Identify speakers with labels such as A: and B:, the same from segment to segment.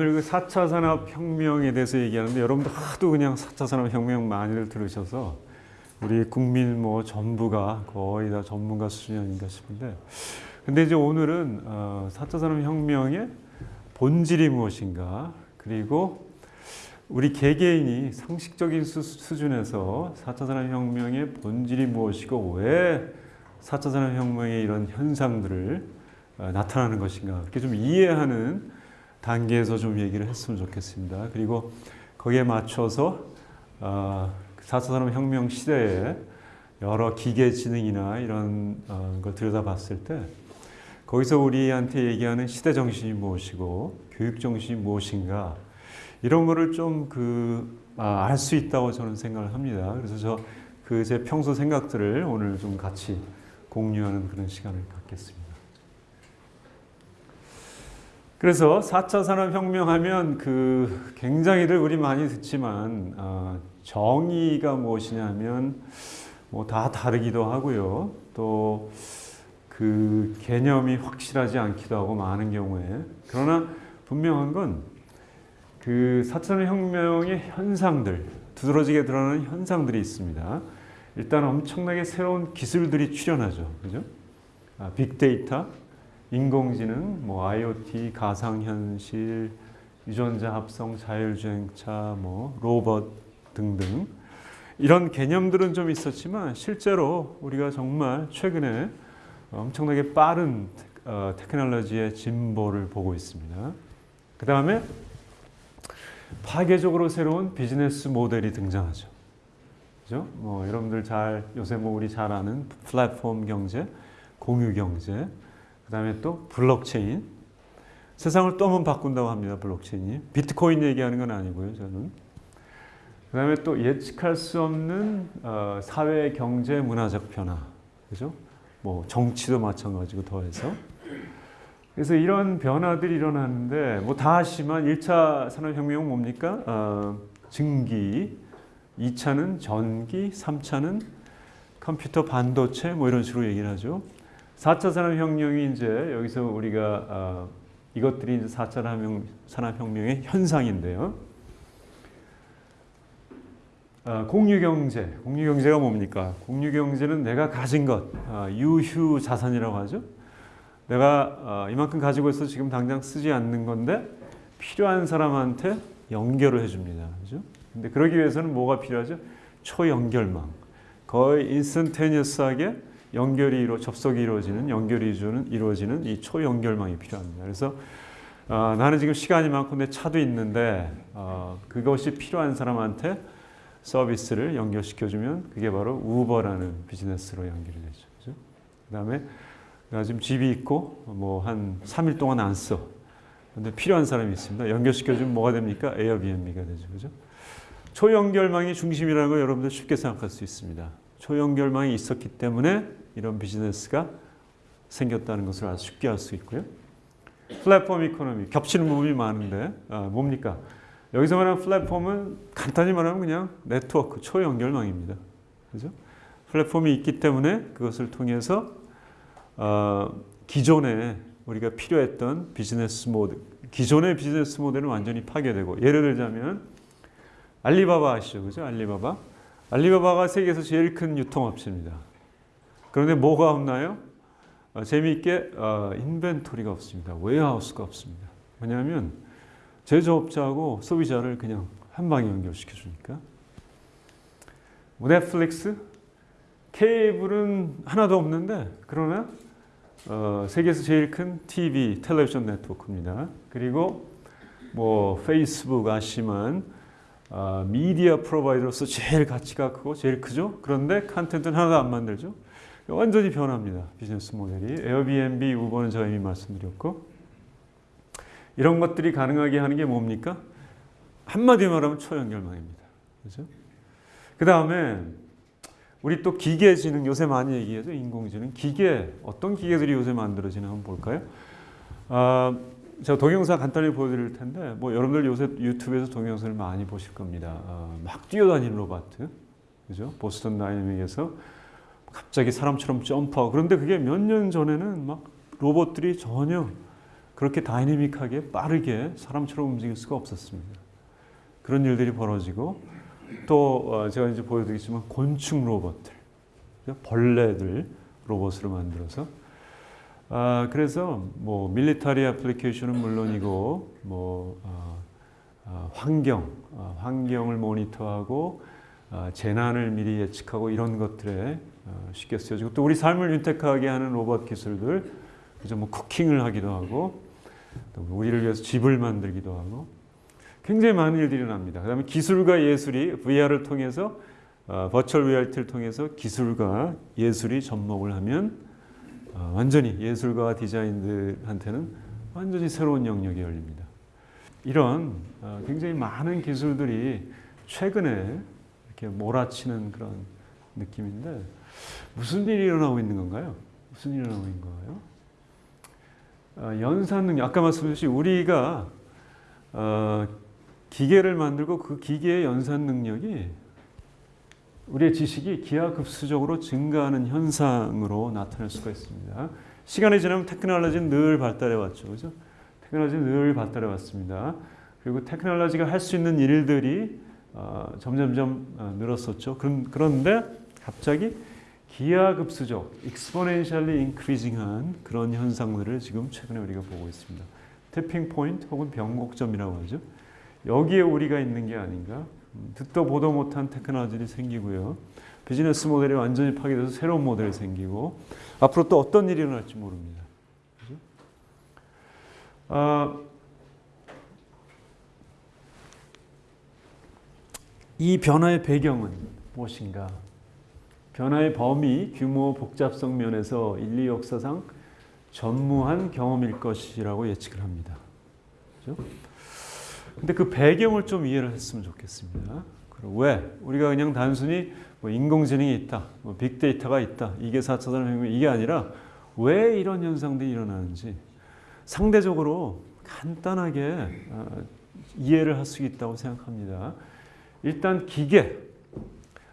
A: 오늘 그 4차 산업혁명에 대해서 얘기하는데 여러분들 하도 그냥 4차 산업혁명 많이들 들으셔서 우리 국민 뭐 전부가 거의 다 전문가 수준이 아닌가 싶은데 근데 이제 오늘은 어, 4차 산업혁명의 본질이 무엇인가 그리고 우리 개개인이 상식적인 수, 수준에서 4차 산업혁명의 본질이 무엇이고 왜 4차 산업혁명의 이런 현상들을 어, 나타나는 것인가 이렇게 좀 이해하는 단계에서 좀 얘기를 했으면 좋겠습니다. 그리고 거기에 맞춰서 어, 4차 산업혁명 시대에 여러 기계지능이나 이런 어, 걸 들여다봤을 때 거기서 우리한테 얘기하는 시대 정신이 무엇이고 교육 정신이 무엇인가 이런 거를 좀 그 알 수 있다고 저는 생각을 합니다. 그래서 저 그 제 평소 생각들을 오늘 좀 같이 공유하는 그런 시간을 갖겠습니다. 그래서 4차 산업혁명 하면 그 굉장히들 우리 많이 듣지만 어, 정의가 무엇이냐면 뭐 다 다르기도 하고요. 또 그 개념이 확실하지 않기도 하고 많은 경우에 그러나 분명한 건 그 4차 산업혁명의 현상들 두드러지게 드러나는 현상들이 있습니다. 일단 엄청나게 새로운 기술들이 출현하죠. 그죠? 아, 빅데이터, 인공지능, 뭐 IoT, 가상현실, 유전자 합성, 자율주행차, 뭐 로봇 등등 이런 개념들은 좀 있었지만 실제로 우리가 정말 최근에 엄청나게 빠른 어, 테크놀로지의 진보를 보고 있습니다. 그 다음에 파괴적으로 새로운 비즈니스 모델이 등장하죠. 그죠? 뭐 여러분들 잘 요새 뭐 우리 잘 아는 플랫폼 경제, 공유 경제, 그 다음에 또 블록체인. 세상을 또 한 번 바꾼다고 합니다. 블록체인이. 비트코인 얘기하는 건 아니고요. 저는. 그 다음에 또 예측할 수 없는 어, 사회, 경제, 문화적 변화. 그죠? 뭐 정치도 마찬가지고 더해서. 그래서 이런 변화들이 일어나는데 뭐 다 아시지만 1차 산업혁명은 뭡니까? 어, 증기, 2차는 전기, 3차는 컴퓨터 반도체 뭐 이런 식으로 얘기를 하죠. 4차 산업혁명이 이제 여기서 우리가 어, 이것들이 이제 4차 산업혁명, 산업혁명의 현상인데요. 어, 공유경제, 공유경제가 뭡니까? 공유경제는 내가 가진 것, 어, 유휴 자산이라고 하죠. 내가 어, 이만큼 가지고 있어 지금 당장 쓰지 않는 건데 필요한 사람한테 연결을 해줍니다. 그죠? 근데 그러기 위해서는 뭐가 필요하죠? 초연결망. 거의 인스턴테니어스하게 연결이 이루 접속이 이루어지는 연결이 이루어지는 이 초연결망이 필요합니다. 그래서 어, 나는 지금 시간이 많고 내 차도 있는데 어, 그것이 필요한 사람한테 서비스를 연결시켜주면 그게 바로 우버라는 비즈니스로 연결이 되죠. 그죠? 그다음에 내가 지금 집이 있고 뭐 한 3일 동안 안 써. 근데 필요한 사람이 있습니다. 연결시켜주면 뭐가 됩니까? 에어비앤비가 되죠. 그죠? 초연결망이 중심이라는 걸 여러분들 쉽게 생각할 수 있습니다. 초연결망이 있었기 때문에 이런 비즈니스가 생겼다는 것을 아주 쉽게 알 수 있고요. 플랫폼 economy, 겹치는 부분이 많은데 아, 뭡니까? 여기서 말하는 플랫폼은 간단히 말하면 그냥 네트워크, 초연결망입니다. 그죠? 플랫폼이 있기 때문에 그것을 통해서 어, 기존에 우리가 필요했던 비즈니스 모델, 기존의 비즈니스 모델은 완전히 파괴되고 예를 들자면 알리바바 아시죠? 그죠? 알리바바. 알리바바가 세계에서 제일 큰 유통업체입니다. 그런데 뭐가 없나요? 어, 재미있게 어, inventory가 없습니다. warehouse가 없습니다. 왜냐하면 제조업자하고 소비자를 그냥 한 방에 연결시켜 주니까. 뭐 넷플릭스, 케이블은 하나도 없는데 그러나 어, 세계에서 제일 큰 TV, 텔레비전 네트워크입니다. 그리고 뭐 페이스북 아시만 어, 미디어 프로바이더로서 제일 가치가 크고 제일 크죠. 그런데 컨텐츠는 하나도 안 만들죠. 완전히 변합니다. 비즈니스 모델이. 에어비앤비, 우버는 제가 이미 말씀드렸고 이런 것들이 가능하게 하는 게 뭡니까? 한마디로 말하면 초연결망입니다. 그죠? 그 다음에 우리 또 기계지능 요새 많이 얘기하죠. 인공지능. 기계 어떤 기계들이 요새 만들어지나 한번 볼까요? 아, 제가 동영상 간단히 보여드릴 텐데 뭐 여러분들 요새 유튜브에서 동영상을 많이 보실 겁니다. 아, 막 뛰어다니는 로봇, 그죠? 보스턴 다이내믹에서 갑자기 사람처럼 점프하고 그런데 그게 몇 년 전에는 막 로봇들이 전혀 그렇게 다이내믹하게 빠르게 사람처럼 움직일 수가 없었습니다. 그런 일들이 벌어지고 또 어, 제가 이제 보여드리겠지만 곤충 로봇들, 벌레들 로봇으로 만들어서 아, 그래서 뭐 밀리터리 애플리케이션은 물론이고 뭐 어, 어, 환경, 어, 환경을 모니터하고 어, 재난을 미리 예측하고 이런 것들에 어, 쉽게 쓰여지고 또 우리 삶을 윤택하게 하는 로봇 기술들 그죠 뭐 cooking을 하기도 하고 또 우리를 위해서 집을 만들기도 하고 굉장히 많은 일들이 일어납니다. 그 다음에 기술과 예술이 VR을 통해서 어, virtual reality를 통해서 기술과 예술이 접목을 하면 어, 완전히 예술가 디자이너들한테는 완전히 새로운 영역이 열립니다. 이런 어, 굉장히 많은 기술들이 최근에 이렇게 몰아치는 그런 느낌인데 무슨 일이 일어나고 있는 건가요? 무슨 일이 일어나고 있는 거예요? 어, 연산 능력 아까 말씀드렸듯이 우리가 어, 기계를 만들고 그 기계의 연산 능력이 우리의 지식이 기하급수적으로 증가하는 현상으로 나타날 수가 있습니다. 시간이 지나면 테크놀로지는 늘 발달해 왔죠. 그죠? 테크놀로지는 늘 발달해 왔습니다. 그리고 테크놀로지가 할 수 있는 일들이 어, 점점점 어, 늘었었죠. 그런, 그런데 갑자기 기하급수적, exponentially increasing한 그런 현상들을 지금 최근에 우리가 보고 있습니다. 태핑 포인트 혹은 변곡점이라고 하죠. 여기에 우리가 있는 게 아닌가. 음, 듣도 보도 못한 테크놀로지들이 생기고요. 비즈니스 모델이 완전히 파괴돼서 새로운 모델이 생기고 앞으로 또 어떤 일이 일어날지 모릅니다. 아, 이 변화의 배경은 무엇인가? 변화의 범위, 규모, 복잡성 면에서 인류 역사상 전무한 경험일 것이라고 예측을 합니다. 그렇죠? 근데 그 배경을 좀 이해를 했으면 좋겠습니다. 왜? 우리가 그냥 단순히 뭐 인공지능이 있다, 뭐 빅데이터가 있다, 이게 4차 산업혁명 이게 아니라 왜 이런 현상들이 일어나는지 상대적으로 간단하게 어, 이해를 할 수 있다고 생각합니다. 일단 기계,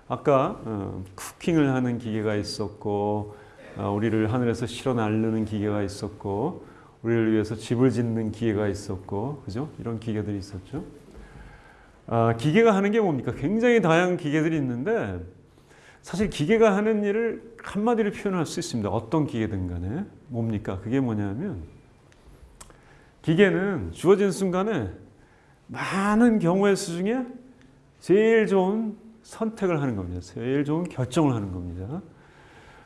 A: 아까 어, 쿠킹을 하는 기계가 있었고 어, 우리를 하늘에서 실어 날르는 기계가 있었고 우리를 위해서 집을 짓는 기계가 있었고 그죠? 이런 기계들이 있었죠. 아, 기계가 하는 게 뭡니까? 굉장히 다양한 기계들이 있는데 사실 기계가 하는 일을 한마디로 표현할 수 있습니다. 어떤 기계든 간에 뭡니까? 그게 뭐냐면 기계는 주어진 순간에 많은 경우의 수 중에 제일 좋은 선택을 하는 겁니다. 제일 좋은 결정을 하는 겁니다.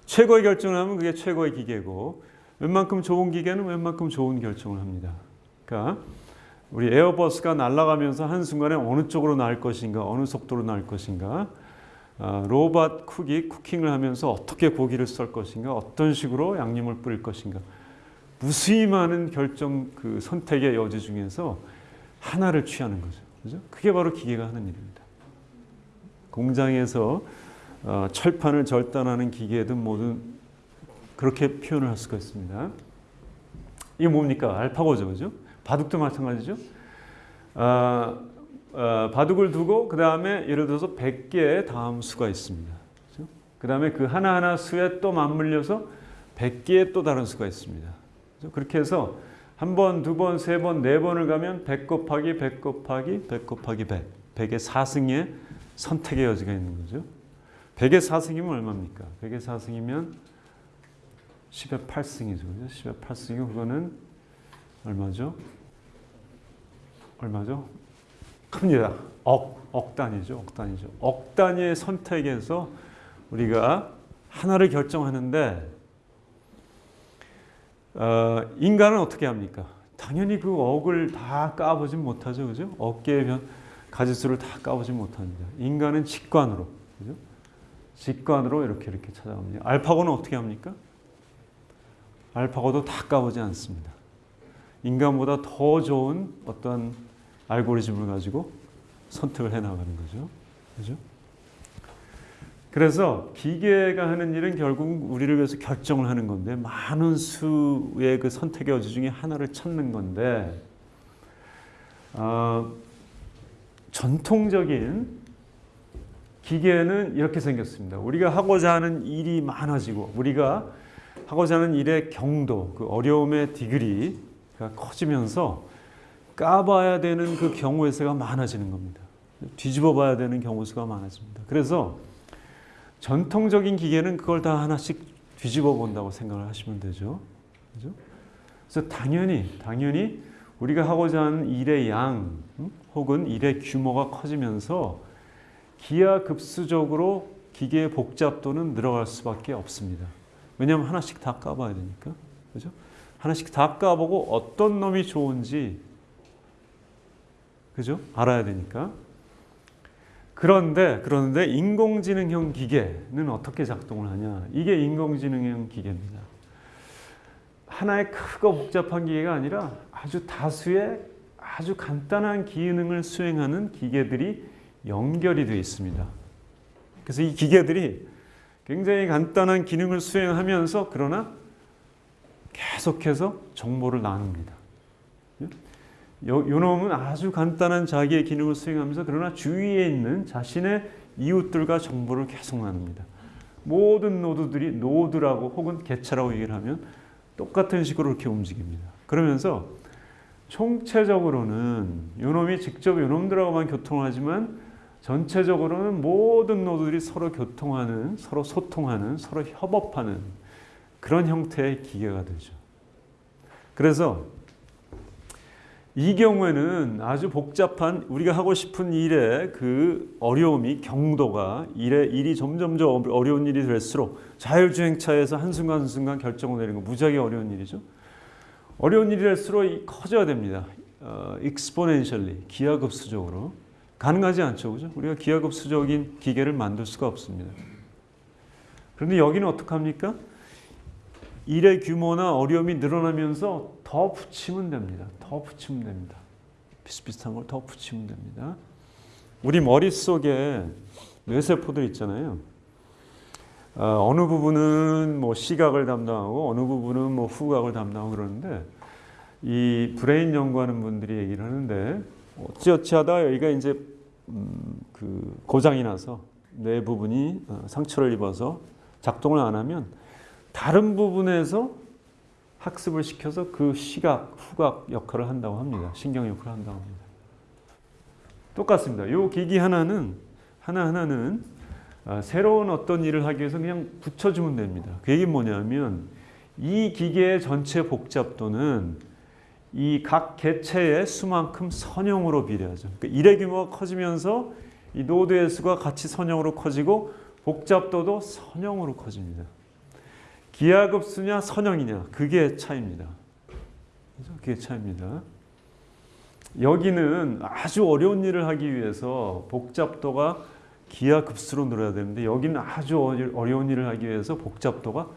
A: 최고의 결정을 하면 그게 최고의 기계고 웬만큼 좋은 기계는 웬만큼 좋은 결정을 합니다. 그러니까 우리 에어버스가 날아가면서 한순간에 어느 쪽으로 날 것인가 어느 속도로 날 것인가 아, 로봇 쿡이 쿠킹을 하면서 어떻게 고기를 썰 것인가 어떤 식으로 양념을 뿌릴 것인가 무수히 많은 결정 그 선택의 여지 중에서 하나를 취하는 거죠. 그죠? 그게 바로 기계가 하는 일입니다. 공장에서 어, 철판을 절단하는 기계든 뭐든 그렇게 표현을 할 수가 있습니다. 이게 뭡니까? 알파고죠, 그죠? 바둑도 마찬가지죠. 아, 아, 바둑을 두고 그 다음에 예를 들어서 100개의 다음 수가 있습니다. 그죠? 그 다음에 그 하나하나 수에 또 맞물려서 100개의 또 다른 수가 있습니다. 그죠? 그렇게 해서 한 번, 두 번, 세 번, 네 번을 가면 100 곱하기 100 곱하기 100 곱하기 100. 100의 4승의 선택의 여지가 있는 거죠. 100의 4승이면 얼마입니까? 100의 4승이면 10의 8승이죠. 그죠? 10의 8승이 그거는 얼마죠? 얼마죠? 큽니다. 억, 억 단위죠. 억 단위죠. 억 단위의 선택에서 우리가 하나를 결정하는데 어, 인간은 어떻게 합니까? 당연히 그 억을 다 까보진 못하죠. 그죠? 어깨의 변, 가지수를 다 까보진 못합니다. 인간은 직관으로. 그죠? 직관으로 이렇게 이렇게 찾아갑니다. 알파고는 어떻게 합니까? 알파고도 다 까보지 않습니다. 인간보다 더 좋은 어떤 알고리즘을 가지고 선택을 해 나가는 거죠. 그죠? 그래서 기계가 하는 일은 결국 우리를 위해서 결정을 하는 건데 많은 수의 그 선택의 여지 중에 하나를 찾는 건데 어, 전통적인 기계는 이렇게 생겼습니다. 우리가 하고자 하는 일이 많아지고 우리가 하고자 하는 일의 경도, 그 어려움의 디그리가 커지면서 까봐야 되는 그 경우의 수가 많아지는 겁니다. 뒤집어 봐야 되는 경우 수가 많아집니다. 그래서 전통적인 기계는 그걸 다 하나씩 뒤집어 본다고 생각을 하시면 되죠. 그죠? 그래서 당연히 당연히 우리가 하고자 하는 일의 양 음? 혹은 일의 규모가 커지면서 기하급수적으로 기계의 복잡도는 늘어갈 수밖에 없습니다. 왜냐하면 하나씩 다 까봐야 되니까. 그죠? 하나씩 다 까보고 어떤 놈이 좋은지 그죠? 알아야 되니까. 그런데 그런데 인공지능형 기계는 어떻게 작동을 하냐? 이게 인공지능형 기계입니다. 하나의 크고 복잡한 기계가 아니라 아주 다수의 아주 간단한 기능을 수행하는 기계들이 연결이 되어 있습니다. 그래서 이 기계들이 굉장히 간단한 기능을 수행하면서 그러나 계속해서 정보를 나눕니다. 요, 요 놈은 아주 간단한 자기의 기능을 수행하면서 그러나 주위에 있는 자신의 이웃들과 정보를 계속 나눕니다. 모든 노드들이 노드라고 혹은 개체라고 얘기를 하면 똑같은 식으로 이렇게 움직입니다. 그러면서 총체적으로는 요놈이 직접 요놈들하고만 교통하지만 전체적으로는 모든 노드들이 서로 교통하는, 서로 소통하는, 서로 협업하는 그런 형태의 기계가 되죠. 그래서 이 경우에는 아주 복잡한 우리가 하고 싶은 일의 그 어려움이 경도가 일의 일이 점점 더 어려운 일이 될수록 자율주행차에서 한순간 한순간 결정을 내리는 거 무지하게 어려운 일이죠. 어려운 일이 될수록 커져야 됩니다. 어, exponentially 기하급수적으로 가능하지 않죠, 그죠? 우리가 기하급수적인 기계를 만들 수가 없습니다. 그런데 여기는 어떻게 합니까? 일의 규모나 어려움이 늘어나면서 더 붙이면 됩니다. 더 붙이면 됩니다. 비슷비슷한 걸 더 붙이면 됩니다. 우리 머릿속에 뇌세포들 있잖아요. 어, 느 부분은 뭐 시각을 담당하고 어느 부분은 뭐 후각을 담당하고 그러는데 이 brain 연구하는 분들이 얘기를 하는데 어찌어찌 하다 여기가 이제 음, 그 고장이 나서 뇌 부분이 어, 상처를 입어서 작동을 안 하면 다른 부분에서 학습을 시켜서 그 시각, 후각 역할을 한다고 합니다. 신경 역할을 한다고 합니다. 똑같습니다. 이 기기 하나는 하나 하나는 아, 새로운 어떤 일을 하기 위해서 그냥 붙여주면 됩니다. 그 얘기는 뭐냐면 이 기계의 전체 복잡도는 이 각 개체의 수만큼 선형으로 비례하죠. 그러니까 일의 규모가 커지면서 이 노드의 수가 같이 선형으로 커지고 복잡도도 선형으로 커집니다. 기하급수냐 선형이냐 그게 차이입니다. 그게 차이입니다. 여기는 아주 어려운 일을 하기 위해서 복잡도가 기하급수로 늘어야 되는데 여기는 아주 어려운 일을 하기 위해서 복잡도가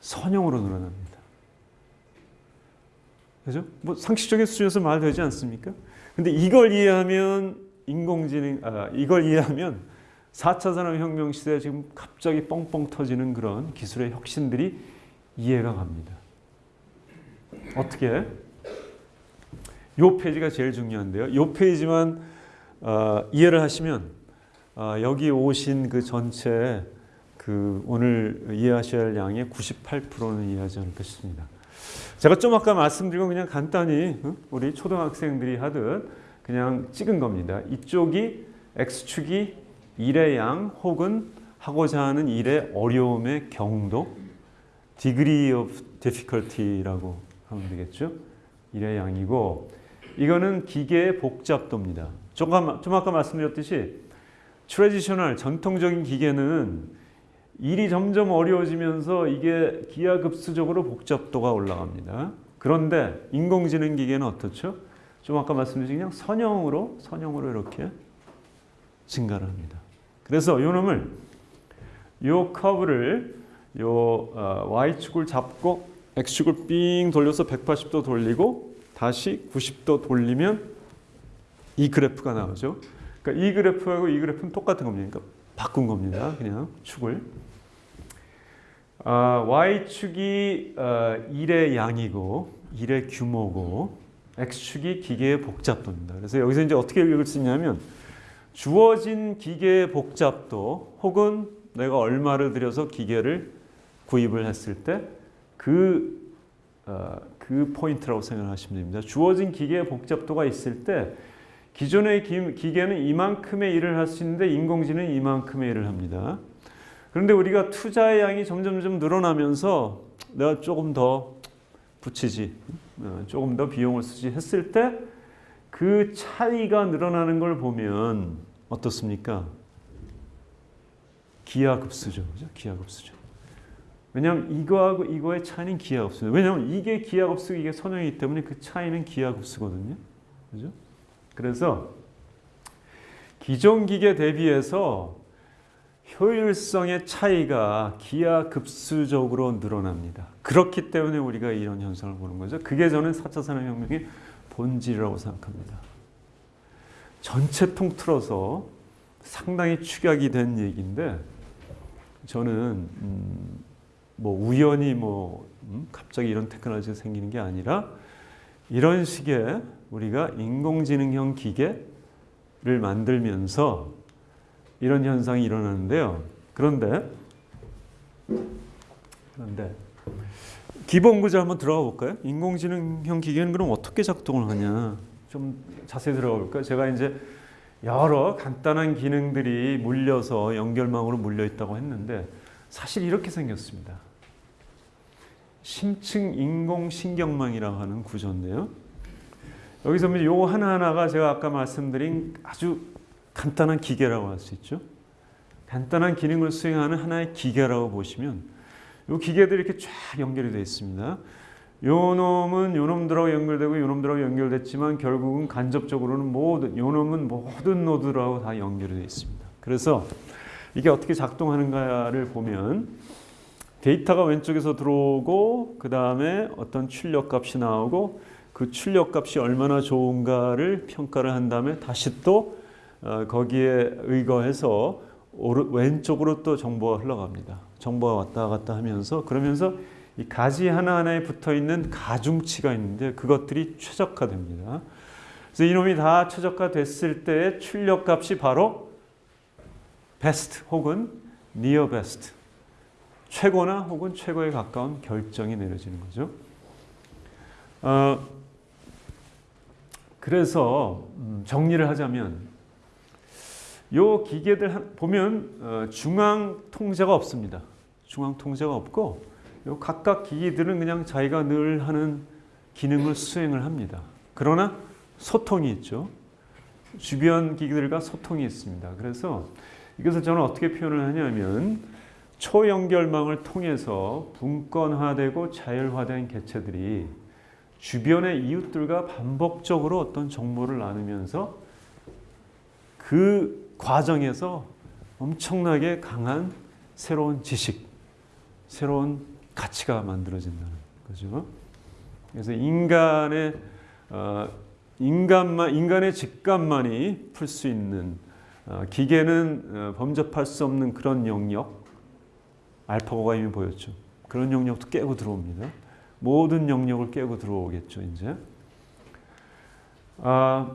A: 선형으로 늘어납니다. 그죠? 뭐 상식적인 수준에서 말되지 않습니까? 근데 이걸 이해하면 인공지능, 아, 이걸 이해하면 4차 산업혁명 시대에 지금 갑자기 뻥뻥 터지는 그런 기술의 혁신들이 이해가 갑니다. 어떻게? 요 페이지가 제일 중요한데요. 요 페이지만 어, 이해를 하시면 어, 여기 오신 그 전체 그 오늘 이해하셔야 할 양의 98%는 이해하지 않을까 싶습니다. 제가 좀 아까 말씀드린 건 그냥 간단히 우리 초등학생들이 하듯 그냥 찍은 겁니다. 이쪽이 x축이 일의 양 혹은 하고자 하는 일의 어려움의 경도 degree of difficulty라고 하면 되겠죠. 일의 양이고 이거는 기계의 복잡도입니다. 조금, 좀 아까 말씀드렸듯이 traditional 전통적인 기계는 일이 점점 어려워지면서 이게 기하급수적으로 복잡도가 올라갑니다. 그런데 인공지능 기계는 어떻죠? 좀 아까 말씀드린 그냥 선형으로 선형으로 이렇게 증가를 합니다. 그래서 이 놈을 이 커브를 요 어, y축을 잡고 x축을 삥 돌려서 180도 돌리고 다시 90도 돌리면 이 그래프가 나오죠. 그러니까 이 그래프하고 이 그래프는 똑같은 겁니다. 그러니까 바꾼 겁니다. 그냥 축을. 아, y축이 어, 1의 양이고 1의 규모고 x축이 기계의 복잡도입니다. 그래서 여기서 이제 어떻게 읽을 수 있냐면 주어진 기계의 복잡도 혹은 내가 얼마를 들여서 기계를 구입을 했을 때그 어, 그 포인트라고 생각하시면 됩니다. 주어진 기계의 복잡도가 있을 때 기존의 기, 기계는 이만큼의 일을 할 수 있는데 인공지능은 이만큼의 일을 합니다. 그런데 우리가 투자의 양이 점점점 늘어나면서 내가 조금 더 붙이지, 어, 조금 더 비용을 쓰지 했을 때 그 차이가 늘어나는 걸 보면 어떻습니까? 기하급수죠. 그죠? 기하급수죠. 왜냐하면 이거하고 이거의 차이는 기하급수예요. 왜냐하면 이게 기하급수, 이게 선형이기 때문에 그 차이는 기하급수거든요. 그죠? 그래서 기존 기계 대비해서 효율성의 차이가 기하급수적으로 늘어납니다. 그렇기 때문에 우리가 이런 현상을 보는 거죠. 그게 저는 4차 산업혁명의 본질이라고 생각합니다. 전체 통틀어서 상당히 축약이 된 얘기인데 저는 음, 뭐 우연히 뭐 음, 갑자기 이런 테크놀로지가 생기는 게 아니라 이런 식의 우리가 인공지능형 기계를 만들면서 이런 현상이 일어나는데요. 그런데 그런데 기본 구조 한번 들어가 볼까요? 인공지능형 기계는 그럼 어떻게 작동을 하냐? 좀 자세히 들어가 볼까요? 제가 이제 여러 간단한 기능들이 물려서 연결망으로 물려 있다고 했는데 사실 이렇게 생겼습니다. 심층 인공신경망이라고 하는 구조인데요. 여기서 보면 요 하나하나가 제가 아까 말씀드린 아주 간단한 기계라고 할 수 있죠. 간단한 기능을 수행하는 하나의 기계라고 보시면 요 기계들이 이렇게 쫙 연결이 되어 있습니다. 요 놈은 요 놈들하고 연결되고 요 놈들하고 연결됐지만 결국은 간접적으로는 모든 요 놈은 모든 노드라고 다 연결이 되어 있습니다. 그래서 이게 어떻게 작동하는가를 보면 데이터가 왼쪽에서 들어오고 그 다음에 어떤 출력 값이 나오고 그 출력 값이 얼마나 좋은가를 평가를 한 다음에 다시 또 어, 거기에 의거해서 왼쪽으로 또 정보가 흘러갑니다. 정보가 왔다 갔다 하면서 그러면서 이 가지 하나하나에 붙어 있는 가중치가 있는데 그것들이 최적화됩니다. 그래서 이놈이 다 최적화됐을 때의 출력 값이 바로 베스트 혹은 니어 베스트 최고나 혹은 최고에 가까운 결정이 내려지는 거죠. 어, 그래서 음, 정리를 하자면 요 기계들 보면 어, 중앙 통제가 없습니다. 중앙 통제가 없고 요 각각 기기들은 그냥 자기가 늘 하는 기능을 수행을 합니다. 그러나 소통이 있죠. 주변 기기들과 소통이 있습니다. 그래서 이것을 저는 어떻게 표현을 하냐면 초연결망을 통해서 분권화되고 자율화된 개체들이 주변의 이웃들과 반복적으로 어떤 정보를 나누면서 그 과정에서 엄청나게 강한 새로운 지식, 새로운 가치가 만들어진다는 거죠. 그래서 인간의 어, 인간만 인간의 직감만이 풀 수 있는 어, 기계는 어, 범접할 수 없는 그런 영역 알파고가 이미 보였죠. 그런 영역도 깨고 들어옵니다. 모든 영역을 깨고 들어오겠죠, 이제. 아,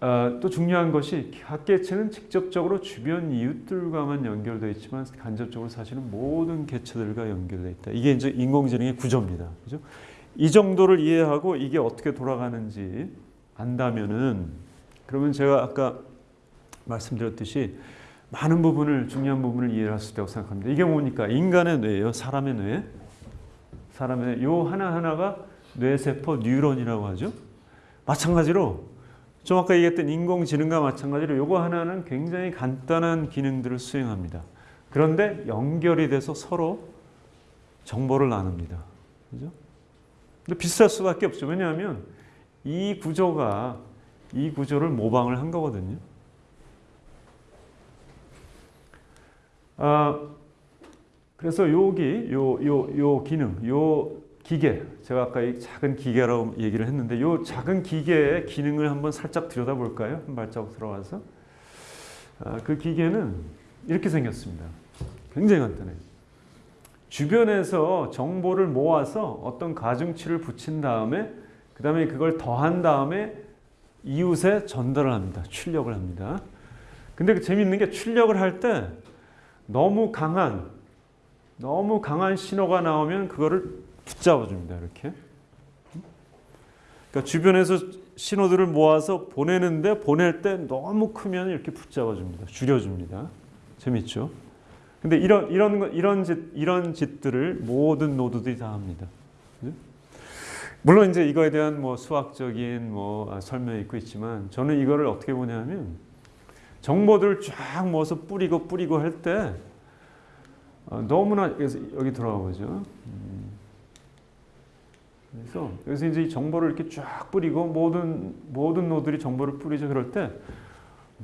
A: 아, 또 중요한 것이 학개체는 직접적으로 주변 이웃들과만 연결되어 있지만 간접적으로 사실은 모든 개체들과 연결되어 있다. 이게 이제 인공지능의 구조입니다. 그죠? 이 정도를 이해하고 이게 어떻게 돌아가는지 안다면은 그러면 제가 아까 말씀드렸듯이 많은 부분을 중요한 부분을 이해할 수 있다고 생각합니다. 이게 뭡니까? 인간의 뇌예요. 사람의 뇌. 사람의 뇌. 요 하나하나가 뇌세포 뉴런이라고 하죠. 마찬가지로 좀 아까 얘기했던 인공지능과 마찬가지로 요거 하나는 굉장히 간단한 기능들을 수행합니다. 그런데 연결이 돼서 서로 정보를 나눕니다. 그죠? 근데 비슷할 수밖에 없죠. 왜냐하면 이 구조가 이 구조를 모방을 한 거거든요. 아, 그래서 여기 요 요 요 기능, 요 기계, 제가 아까 이 작은 기계라고 얘기를 했는데 이 작은 기계의 기능을 한번 살짝 들여다볼까요? 한 발자국 들어가서 아, 그 기계는 이렇게 생겼습니다. 굉장히 간단해요. 주변에서 정보를 모아서 어떤 가중치를 붙인 다음에 그 다음에 그걸 더한 다음에 이웃에 전달을 합니다. 출력을 합니다. 근데 그 재밌는 게 출력을 할 때 너무 강한 너무 강한 신호가 나오면 그거를 붙잡아 줍니다. 이렇게. 그러니까 주변에서 신호들을 모아서 보내는데 보낼 때 너무 크면 이렇게 붙잡아 줍니다. 줄여 줍니다. 재밌죠? 근데 이런 이런 거- 이런 짓 이런 짓들을 모든 노드들이 다 합니다. 그죠? 물론 이제 이거에 대한 뭐 수학적인 뭐 아, 설명이 있고 있지만 저는 이거를 어떻게 보냐면 정보들을 쫙 모아서 뿌리고 뿌리고 할때 어, 너무나 그래서 여기 돌아가 보죠. 음. 그래서 여기서 이제 이 정보를 이렇게 쫙 뿌리고 모든 모든 노들이 정보를 뿌리죠. 그럴 때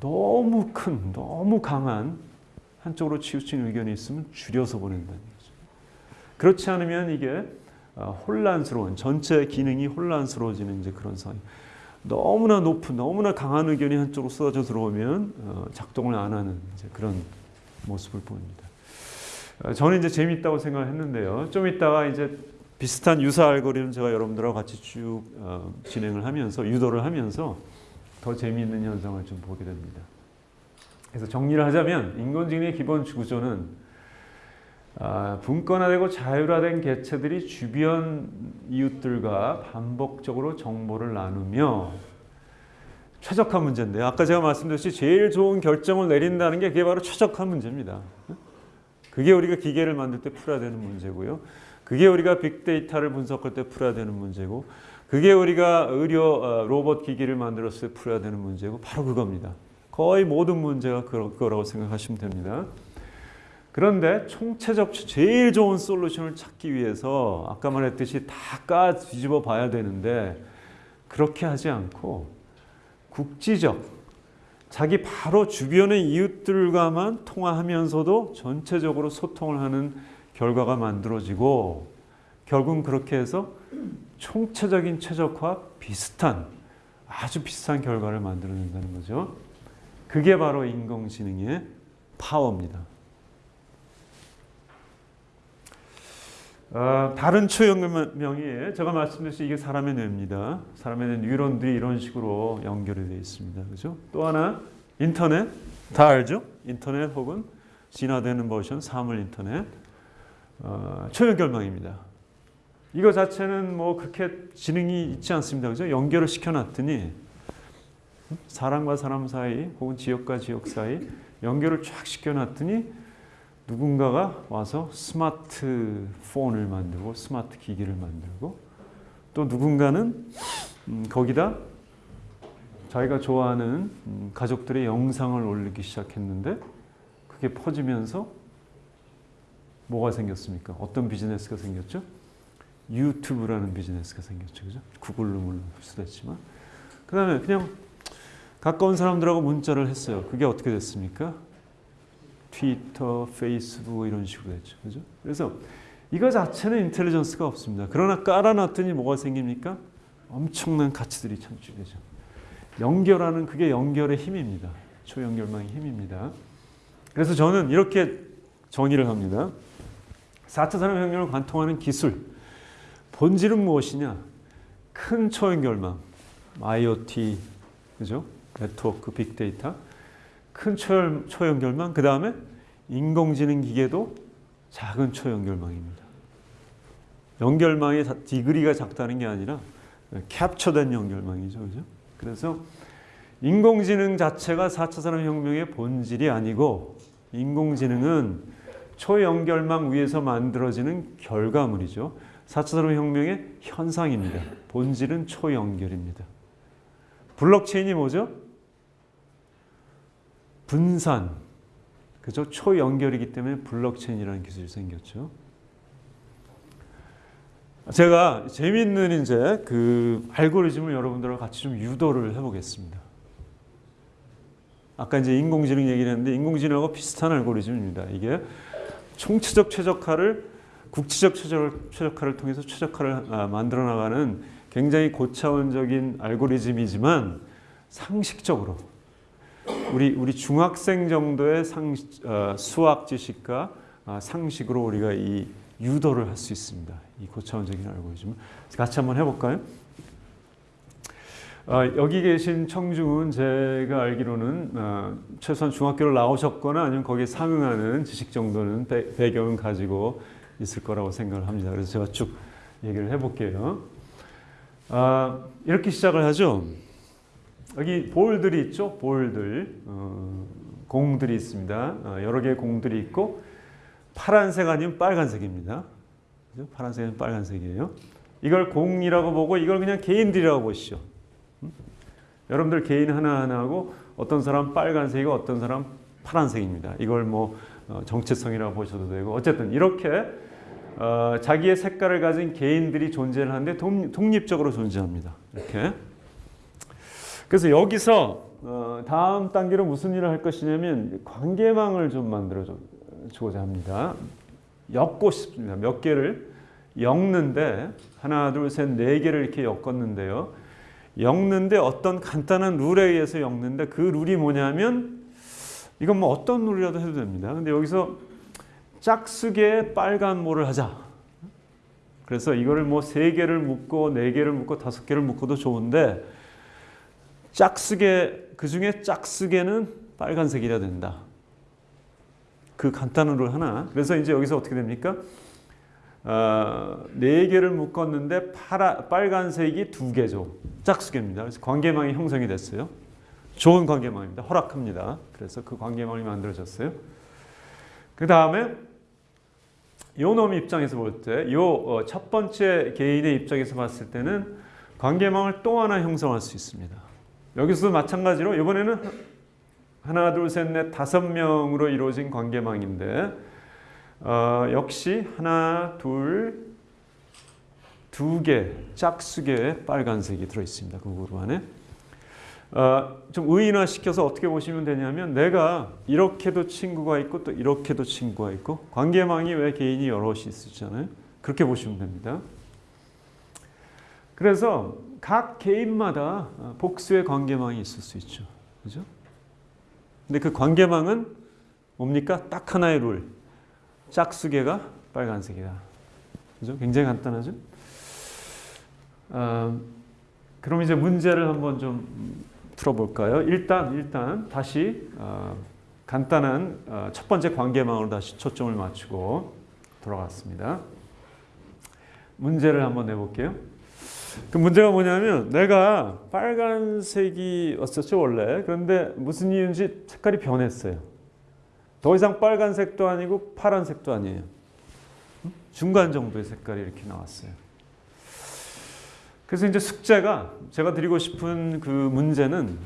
A: 너무 큰, 너무 강한 한쪽으로 치우친 의견이 있으면 줄여서 보낸다는 거죠. 그렇지 않으면 이게 어, 혼란스러운 전체 기능이 혼란스러워지는 이제 그런 상황. 너무나 높은, 너무나 강한 의견이 한쪽으로 쏟아져 들어오면 어, 작동을 안 하는 이제 그런 모습을 보입니다. 어, 저는 이제 재미있다고 생각했는데요. 좀 이따가 이제 비슷한 유사 알고리즘 제가 여러분들하고 같이 쭉 어, 진행을 하면서 유도를 하면서 더 재미있는 현상을 좀 보게 됩니다. 그래서 정리를 하자면 인공지능의 기본 구조는 아, 분권화되고 자율화된 개체들이 주변 이웃들과 반복적으로 정보를 나누며 최적화 문제인데요. 아까 제가 말씀드렸듯이 제일 좋은 결정을 내린다는 게 그게 바로 최적화 문제입니다. 그게 우리가 기계를 만들 때 풀어야 되는 문제고요. 그게 우리가 빅데이터를 분석할 때 풀어야 되는 문제고 그게 우리가 의료 어, 로봇 기기를 만들었을 때 풀어야 되는 문제고 바로 그겁니다. 거의 모든 문제가 그거- 그거라고 생각하시면 됩니다. 그런데 총체적 제일 좋은 솔루션을 찾기 위해서 아까 말했듯이 다 까 뒤집어 봐야 되는데 그렇게 하지 않고 국지적 자기 바로 주변의 이웃들과만 통화하면서도 전체적으로 소통을 하는 결과가 만들어지고 결국은 그렇게 해서 총체적인 최적화 비슷한 아주 비슷한 결과를 만들어낸다는 거죠. 그게 바로 인공지능의 파워입니다. 어, 다른 초연결명이 제가 말씀드렸듯이 이게 사람의 뇌입니다. 사람의 뇌 뉴런들이 이런 식으로 연결이 되어 있습니다. 그죠? 또 하나 인터넷 다 알죠? 인터넷 혹은 진화되는 버전 사물 인터넷 어, 초연결망입니다. 이거 자체는 뭐 그렇게 지능이 있지 않습니다. 그죠? 연결을 시켜놨더니 사람과 사람 사이 혹은 지역과 지역 사이 연결을 쫙 시켜놨더니 누군가가 와서 스마트폰을 만들고 스마트 기기를 만들고 또 누군가는 음, 거기다 자기가 좋아하는 음, 가족들의 영상을 올리기 시작했는데 그게 퍼지면서 뭐가 생겼습니까? 어떤 비즈니스가 생겼죠? 유튜브라는 비즈니스가 생겼죠. 그죠? 구글로 물론 있지만 그 다음에 그냥 가까운 사람들하고 문자를 했어요. 그게 어떻게 됐습니까? 트위터, 페이스북 이런 식으로 됐죠. 그죠? 그래서 이거 자체는 인텔리전스가 없습니다. 그러나 깔아놨더니 뭐가 생깁니까? 엄청난 가치들이 창출되죠. 연결하는 그게 연결의 힘입니다. 초연결망의 힘입니다. 그래서 저는 이렇게 정의를 합니다. 4차 산업혁명을 관통하는 기술 본질은 무엇이냐? 큰 초연결망, IoT, 그죠? 네트워크, 빅데이터, 큰 초연, 초연결망, 그 다음에 인공지능 기계도 작은 초연결망입니다. 연결망의 자- 디그리가 작다는 게 아니라 캡처된 연결망이죠, 그죠? 그래서 인공지능 자체가 4차 산업혁명의 본질이 아니고 인공지능은 초연결망 위에서 만들어지는 결과물이죠. 4차 산업혁명의 현상입니다. 본질은 초연결입니다. 블록체인이 뭐죠? 분산, 그죠? 초연결이기 때문에 블록체인이라는 기술이 생겼죠. 제가 재미있는 이제 그 알고리즘을 여러분들과 같이 좀 유도를 해보겠습니다. 아까 이제 인공지능 얘기를 했는데 인공지능하고 비슷한 알고리즘입니다. 이게 총체적 최적화를 국지적 최적, 최적화를 통해서 최적화를 아, 만들어 나가는 굉장히 고차원적인 알고리즘이지만 상식적으로 우리 우리 중학생 정도의 상, 어, 수학 지식과 아, 상식으로 우리가 이 유도를 할 수 있습니다. 이 고차원적인 알고리즘을 같이 한번 해볼까요? 아, 여기 계신 청중은 제가 알기로는 아, 최소한 중학교를 나오셨거나 아니면 거기에 상응하는 지식 정도는 배, 배경은 가지고 있을 거라고 생각을 합니다. 그래서 제가 쭉 얘기를 해볼게요. 아, 이렇게 시작을 하죠. 여기 볼들이 있죠. 볼들 어, 공들이 있습니다. 어, 여러 개의 공들이 있고 파란색 아니면 빨간색입니다. 그죠? 파란색 아니면 빨간색이에요. 이걸 공이라고 보고 이걸 그냥 개인들이라고 보시죠. 음? 여러분들 개인 하나하나하고 어떤 사람 빨간색이고 어떤 사람 파란색입니다. 이걸 뭐 어, 정체성이라고 보셔도 되고 어쨌든 이렇게 어, 자기의 색깔을 가진 개인들이 존재를 하는데 독, 독립적으로 존재합니다. 이렇게. 그래서 여기서 어, 다음 단계로 무슨 일을 할 것이냐면 관계망을 좀 만들어 주고자 합니다. 엮고 싶습니다. 몇 개를 엮는데 하나, 둘, 셋, 네 개를 이렇게 엮었는데요. 엮는데 어떤 간단한 룰에 의해서 엮는데 그 룰이 뭐냐면 이건 뭐 어떤 룰이라도 해도 됩니다. 근데 여기서 짝수의 빨간 모를 하자. 그래서 이거를 뭐 세 개를 묶고 네 개를 묶고 다섯 개를 묶어도 좋은데 짝수개 그 중에 짝수개는 빨간색이라 된다. 그 간단한 룰 하나. 그래서 이제 여기서 어떻게 됩니까? 어, 네 개를 묶었는데 파라, 빨간색이 두 개죠. 짝수개입니다. 그래서 관계망이 형성이 됐어요. 좋은 관계망입니다. 허락합니다. 그래서 그 관계망이 만들어졌어요. 그 다음에 요놈 입장에서 볼 때, 요 첫 번째 개인의 입장에서 봤을 때는 관계망을 또 하나 형성할 수 있습니다. 여기서도 마찬가지로 이번에는 하나, 둘, 셋, 넷, 다섯 명으로 이루어진 관계망인데 어, 역시 하나, 둘, 두 개, 짝수개의 빨간색이 들어있습니다. 그 그룹 안에. 어, 좀 의인화 시켜서 어떻게 보시면 되냐면 내가 이렇게도 친구가 있고 또 이렇게도 친구가 있고 관계망이 왜 개인이 여럿이 있잖아요. 그렇게 보시면 됩니다. 그래서 각 개인마다 복수의 관계망이 있을 수 있죠. 그죠? 근데 그 관계망은 뭡니까? 딱 하나의 룰. 짝수개가 빨간색이다. 그죠? 굉장히 간단하죠? 어, 그럼 이제 문제를 한번 좀 풀어볼까요? 일단 일단 다시 어, 간단한 어, 첫 번째 관계망으로 다시 초점을 맞추고 돌아갔습니다. 문제를 한번 내볼게요. 그 문제가 뭐냐면 내가 빨간색이 었었죠 원래 그런데 무슨 이유인지 색깔이 변했어요. 더 이상 빨간색도 아니고 파란색도 아니에요. 중간 정도의 색깔이 이렇게 나왔어요. 그래서 이제 숙제가 제가 드리고 싶은 그 문제는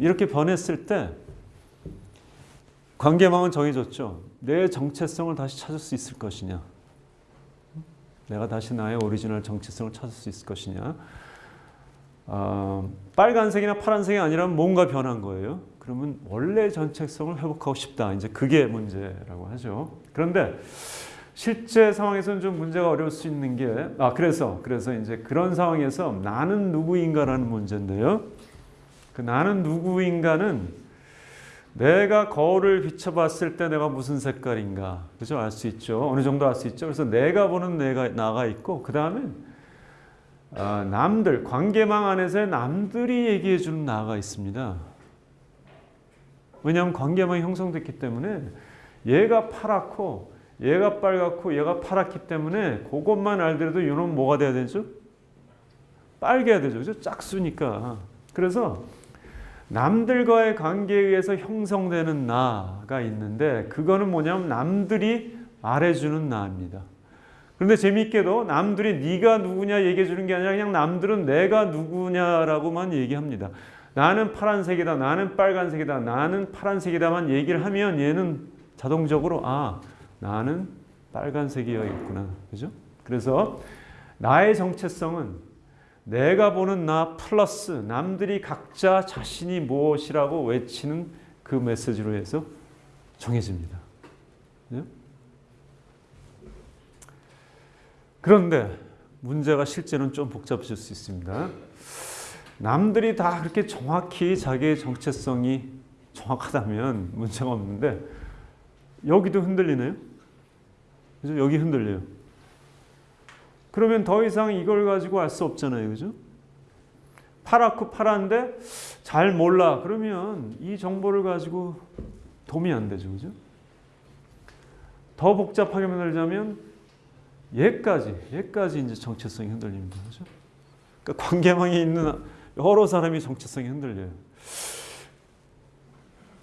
A: 이렇게 변했을 때 관계망은 정해졌죠. 내 정체성을 다시 찾을 수 있을 것이냐. 내가 다시 나의 오리지널 정체성을 찾을 수 있을 것이냐. 어, 빨간색이나 파란색이 아니라면 뭔가 변한 거예요. 그러면 원래 정체성을 회복하고 싶다. 이제 그게 문제라고 하죠. 그런데 실제 상황에서는 좀 문제가 어려울 수 있는 게, 아, 그래서, 그래서 이제 그런 상황에서 나는 누구인가라는 문제인데요. 그 나는 누구인가는 내가 거울을 비춰봤을 때 내가 무슨 색깔인가, 그죠? 알 수 있죠. 어느 정도 알 수 있죠. 그래서 내가 보는 내가, 나가 있고, 그 다음엔 아, 남들, 관계망 안에서의 남들이 얘기해 주는 나가 있습니다. 왜냐하면 관계망이 형성됐기 때문에 얘가 파랗고 얘가 빨갛고 얘가 파랗기 때문에 그것만 알더라도 이놈 뭐가 돼야 되죠? 빨개야 되죠. 그죠? 짝수니까. 그래서 남들과의 관계에 의해서 형성되는 나가 있는데 그거는 뭐냐면 남들이 말해주는 나입니다. 그런데 재미있게도 남들이 네가 누구냐 얘기해 주는 게 아니라 그냥 남들은 내가 누구냐라고만 얘기합니다. 나는 파란색이다, 나는 빨간색이다, 나는 파란색이다만 얘기를 하면 얘는 자동적으로 아 나는 빨간색이어야겠구나. 그죠? 그래서 나의 정체성은 내가 보는 나 플러스 남들이 각자 자신이 무엇이라고 외치는 그 메시지로 해서 정해집니다. 그죠? 그런데 문제가 실제는 좀 복잡해질 수 있습니다. 남들이 다 그렇게 정확히 자기의 정체성이 정확하다면 문제가 없는데 여기도 흔들리네요. 그죠? 여기 흔들려요. 그러면 더 이상 이걸 가지고 알 수 없잖아요. 그죠? 파랗고 파란데 잘 몰라. 그러면 이 정보를 가지고 도움이 안 되죠. 그죠? 더 복잡하게 만들자면 얘까지, 얘까지 이제 정체성이 흔들립니다. 그죠? 그러니까 관계망에 있는 여러 사람이 정체성이 흔들려요.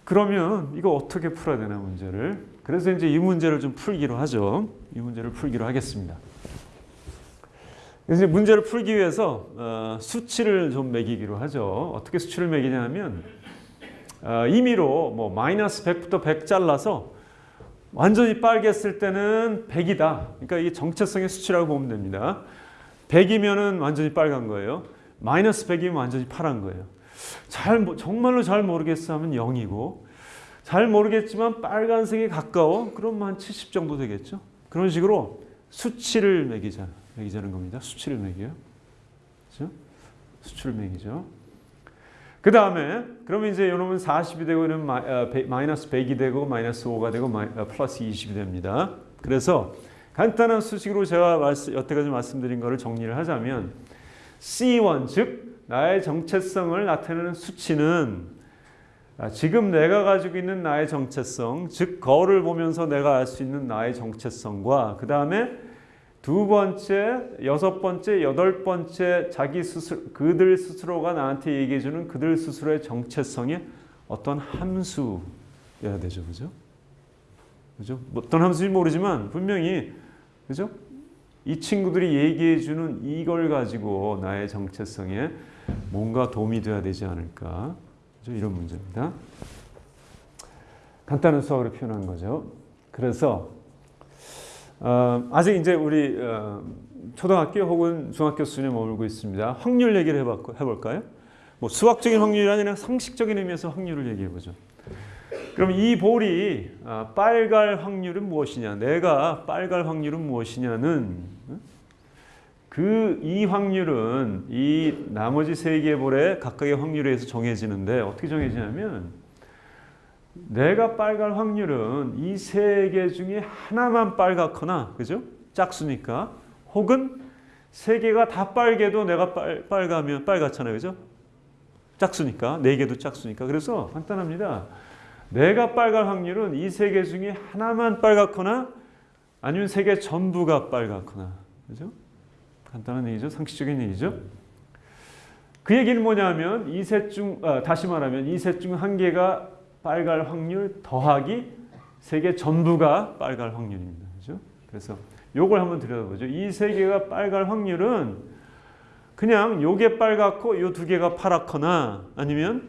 A: 그러면 이거 어떻게 풀어야 되나 문제를. 그래서 이제 이 문제를 좀 풀기로 하죠. 이 문제를 풀기로 하겠습니다. 이제 문제를 풀기 위해서 어, 수치를 좀 매기기로 하죠. 어떻게 수치를 매기냐면 어, 임의로 뭐 마이너스 100부터 100 잘라서 완전히 빨갰을 때는 100이다. 그러니까 이게 정체성의 수치라고 보면 됩니다. 100이면 은 완전히 빨간 거예요. 마이너스 100이면 완전히 파란 거예요. 잘 정말로 잘 모르겠어 하면 0이고 잘 모르겠지만 빨간색에 가까워 그럼 한 70 정도 되겠죠. 그런 식으로 수치를 매기자 매기자는 겁니다. 그렇죠? 수치를 매기죠. 그 다음에 그러면 이제 이놈은 40이 되고 이는 마이너스 100이 되고 마이너스 5가 되고 플러스 20이 됩니다. 그래서 간단한 수식으로 제가 여태까지 말씀드린 것을 정리를 하자면 C1 즉 나의 정체성을 나타내는 수치는 지금 내가 가지고 있는 나의 정체성 즉 거울을 보면서 내가 알 수 있는 나의 정체성과 그 다음에 두 번째, 여섯 번째, 여덟 번째 자기 스스로 그들 스스로가 나한테 얘기해 주는 그들 스스로의 정체성의 어떤 함수여야 되죠. 그죠? 그죠? 어떤 함수인지 모르지만 분명히 그죠? 이 친구들이 얘기해 주는 이걸 가지고 나의 정체성에 뭔가 도움이 돼야 되지 않을까? 그죠? 이런 문제입니다. 간단한 수학으로 표현한 거죠. 그래서 어, 아직 이제 우리 어, 초등학교 혹은 중학교 수준에 머물고 있습니다. 확률 얘기를 해봤고, 해볼까요? 뭐 수학적인 확률이 아니라 상식적인 의미에서 확률을 얘기해보죠. 그럼 이 볼이 아, 빨갈 확률은 무엇이냐? 내가 빨갈 확률은 무엇이냐는 그 이 확률은 이 나머지 세 개의 볼의 각각의 확률에 의해서 정해지는데 어떻게 정해지냐면 내가 빨갈 확률은 이 세 개 중에 하나만 빨갛거나 그죠? 짝수니까 혹은 세 개가 다 빨개도 내가 빨, 빨가면 빨갛잖아요. 그죠? 짝수니까 네 개도 짝수니까 그래서 간단합니다. 내가 빨갈 확률은 이 세 개 중에 하나만 빨갛거나 아니면 세 개 전부가 빨갛거나 그죠? 간단한 얘기죠. 상식적인 얘기죠. 그 얘기는 뭐냐면 이 셋 중, 아, 다시 말하면 이 셋 중 한 개가 빨갈 확률 더하기 세개 전부가 빨갈 확률입니다. 그죠? 그래서 요걸 한번 들여다보죠. 이 세 개가 빨갈 확률은 그냥 요게 빨갛고 요 두 개가 파랗거나 아니면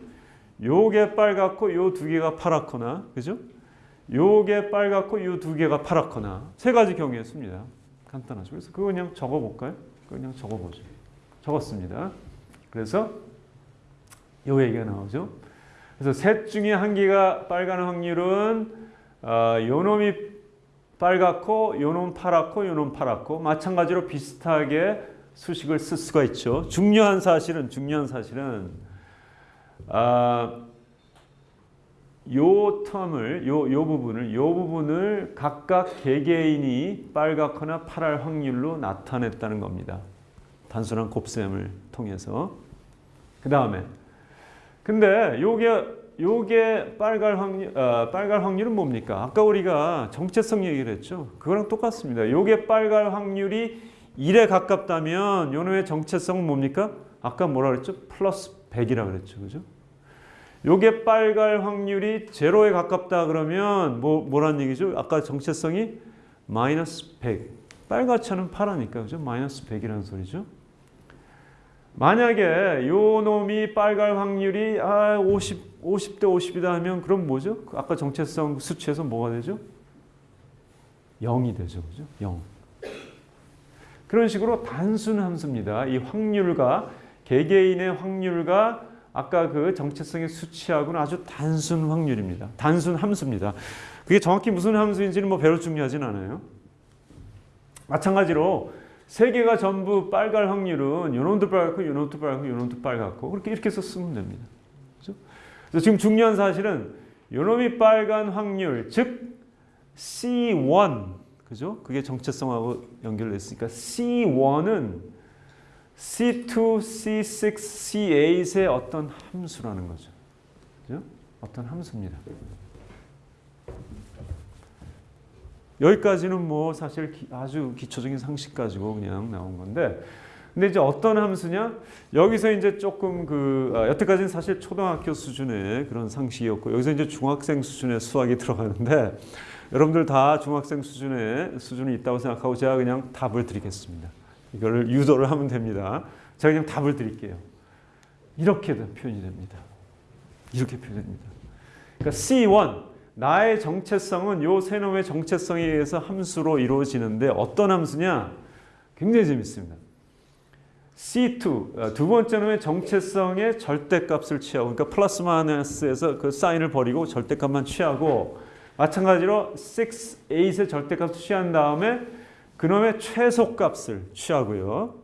A: 요게 빨갛고 요 두 개가 파랗거나 그죠? 요게 빨갛고 요 두 개가 파랗거나 세 가지 경우에 씁니다. 간단하죠. 그래서 그거 그냥 적어볼까요? 그냥 적어보죠. 적었습니다. 그래서 요 얘기가 나오죠. 그래서 셋 중에 한 개가 빨간 확률은 어, 요놈이 빨갛고 요놈 파랗고 요놈 파랗고 마찬가지로 비슷하게 수식을 쓸 수가 있죠. 중요한 사실은 중요한 사실은 아, 요 텀을 요, 요 부분을 요 부분을 각각 개개인이 빨갛거나 파랄 확률로 나타냈다는 겁니다. 단순한 곱셈을 통해서 그 다음에 근데 요게 요게 빨갈 확률 어, 빨갈 확률은 뭡니까? 아까 우리가 정체성 얘기를 했죠. 그거랑 똑같습니다. 요게 빨갈 확률이 1에 가깝다면 요놈의 정체성은 뭡니까? 아까 뭐라 그랬죠? 플러스 100이라 그랬죠. 그죠? 요게 빨갈 확률이 제로에 가깝다 그러면 뭐 뭐란 얘기죠? 아까 정체성이 마이너스 100. 빨갛지 않은 파라니까 그죠? 마이너스 100이라는 소리죠. 만약에 요 놈이 빨갈 확률이 아 50, 50대 50이다 하면 그럼 뭐죠? 아까 정체성 수치에서 뭐가 되죠? 0이 되죠. 그죠? 0. 그런 식으로 단순 함수입니다. 이 확률과 개개인의 확률과 아까 그 정체성의 수치하고는 아주 단순 확률입니다. 단순 함수입니다. 그게 정확히 무슨 함수인지는 뭐 별로 중요하진 않아요. 마찬가지로 세 개가 전부 빨갈 확률은 요놈도 빨갛고 요놈도 빨갛고 요놈도 빨갛고 그렇게 이렇게 쓰면 됩니다. 그렇죠? 그래서 지금 중요한 사실은 요놈이 빨간 확률 즉 C1 그죠? 그게 정체성하고 연결됐으니까 C1은 C2, C6, C8의 어떤 함수라는 거죠. 그죠? 어떤 함수입니다. 여기까지는 뭐 사실 아주 기초적인 상식 가지고 그냥 나온 건데 근데 이제 어떤 함수냐? 여기서 이제 조금 그 아, 여태까지는 사실 초등학교 수준의 그런 상식이었고 여기서 이제 중학생 수준의 수학이 들어가는데 여러분들 다 중학생 수준의 수준이 있다고 생각하고 제가 그냥 답을 드리겠습니다. 이거를 유도를 하면 됩니다. 제가 그냥 답을 드릴게요. 이렇게 표현이 됩니다. 이렇게 표현됩니다. 그러니까 C1 나의 정체성은 요 세 놈의 정체성에 의해서 함수로 이루어지는데 어떤 함수냐? 굉장히 재밌습니다. C2 어, 두 번째 놈의 정체성의 절대값을 취하고 그러니까 플러스 마이너스에서 그 사인을 버리고 절대값만 취하고 마찬가지로 6, 8의 절대값을 취한 다음에 그놈의 최소값을 취하고요.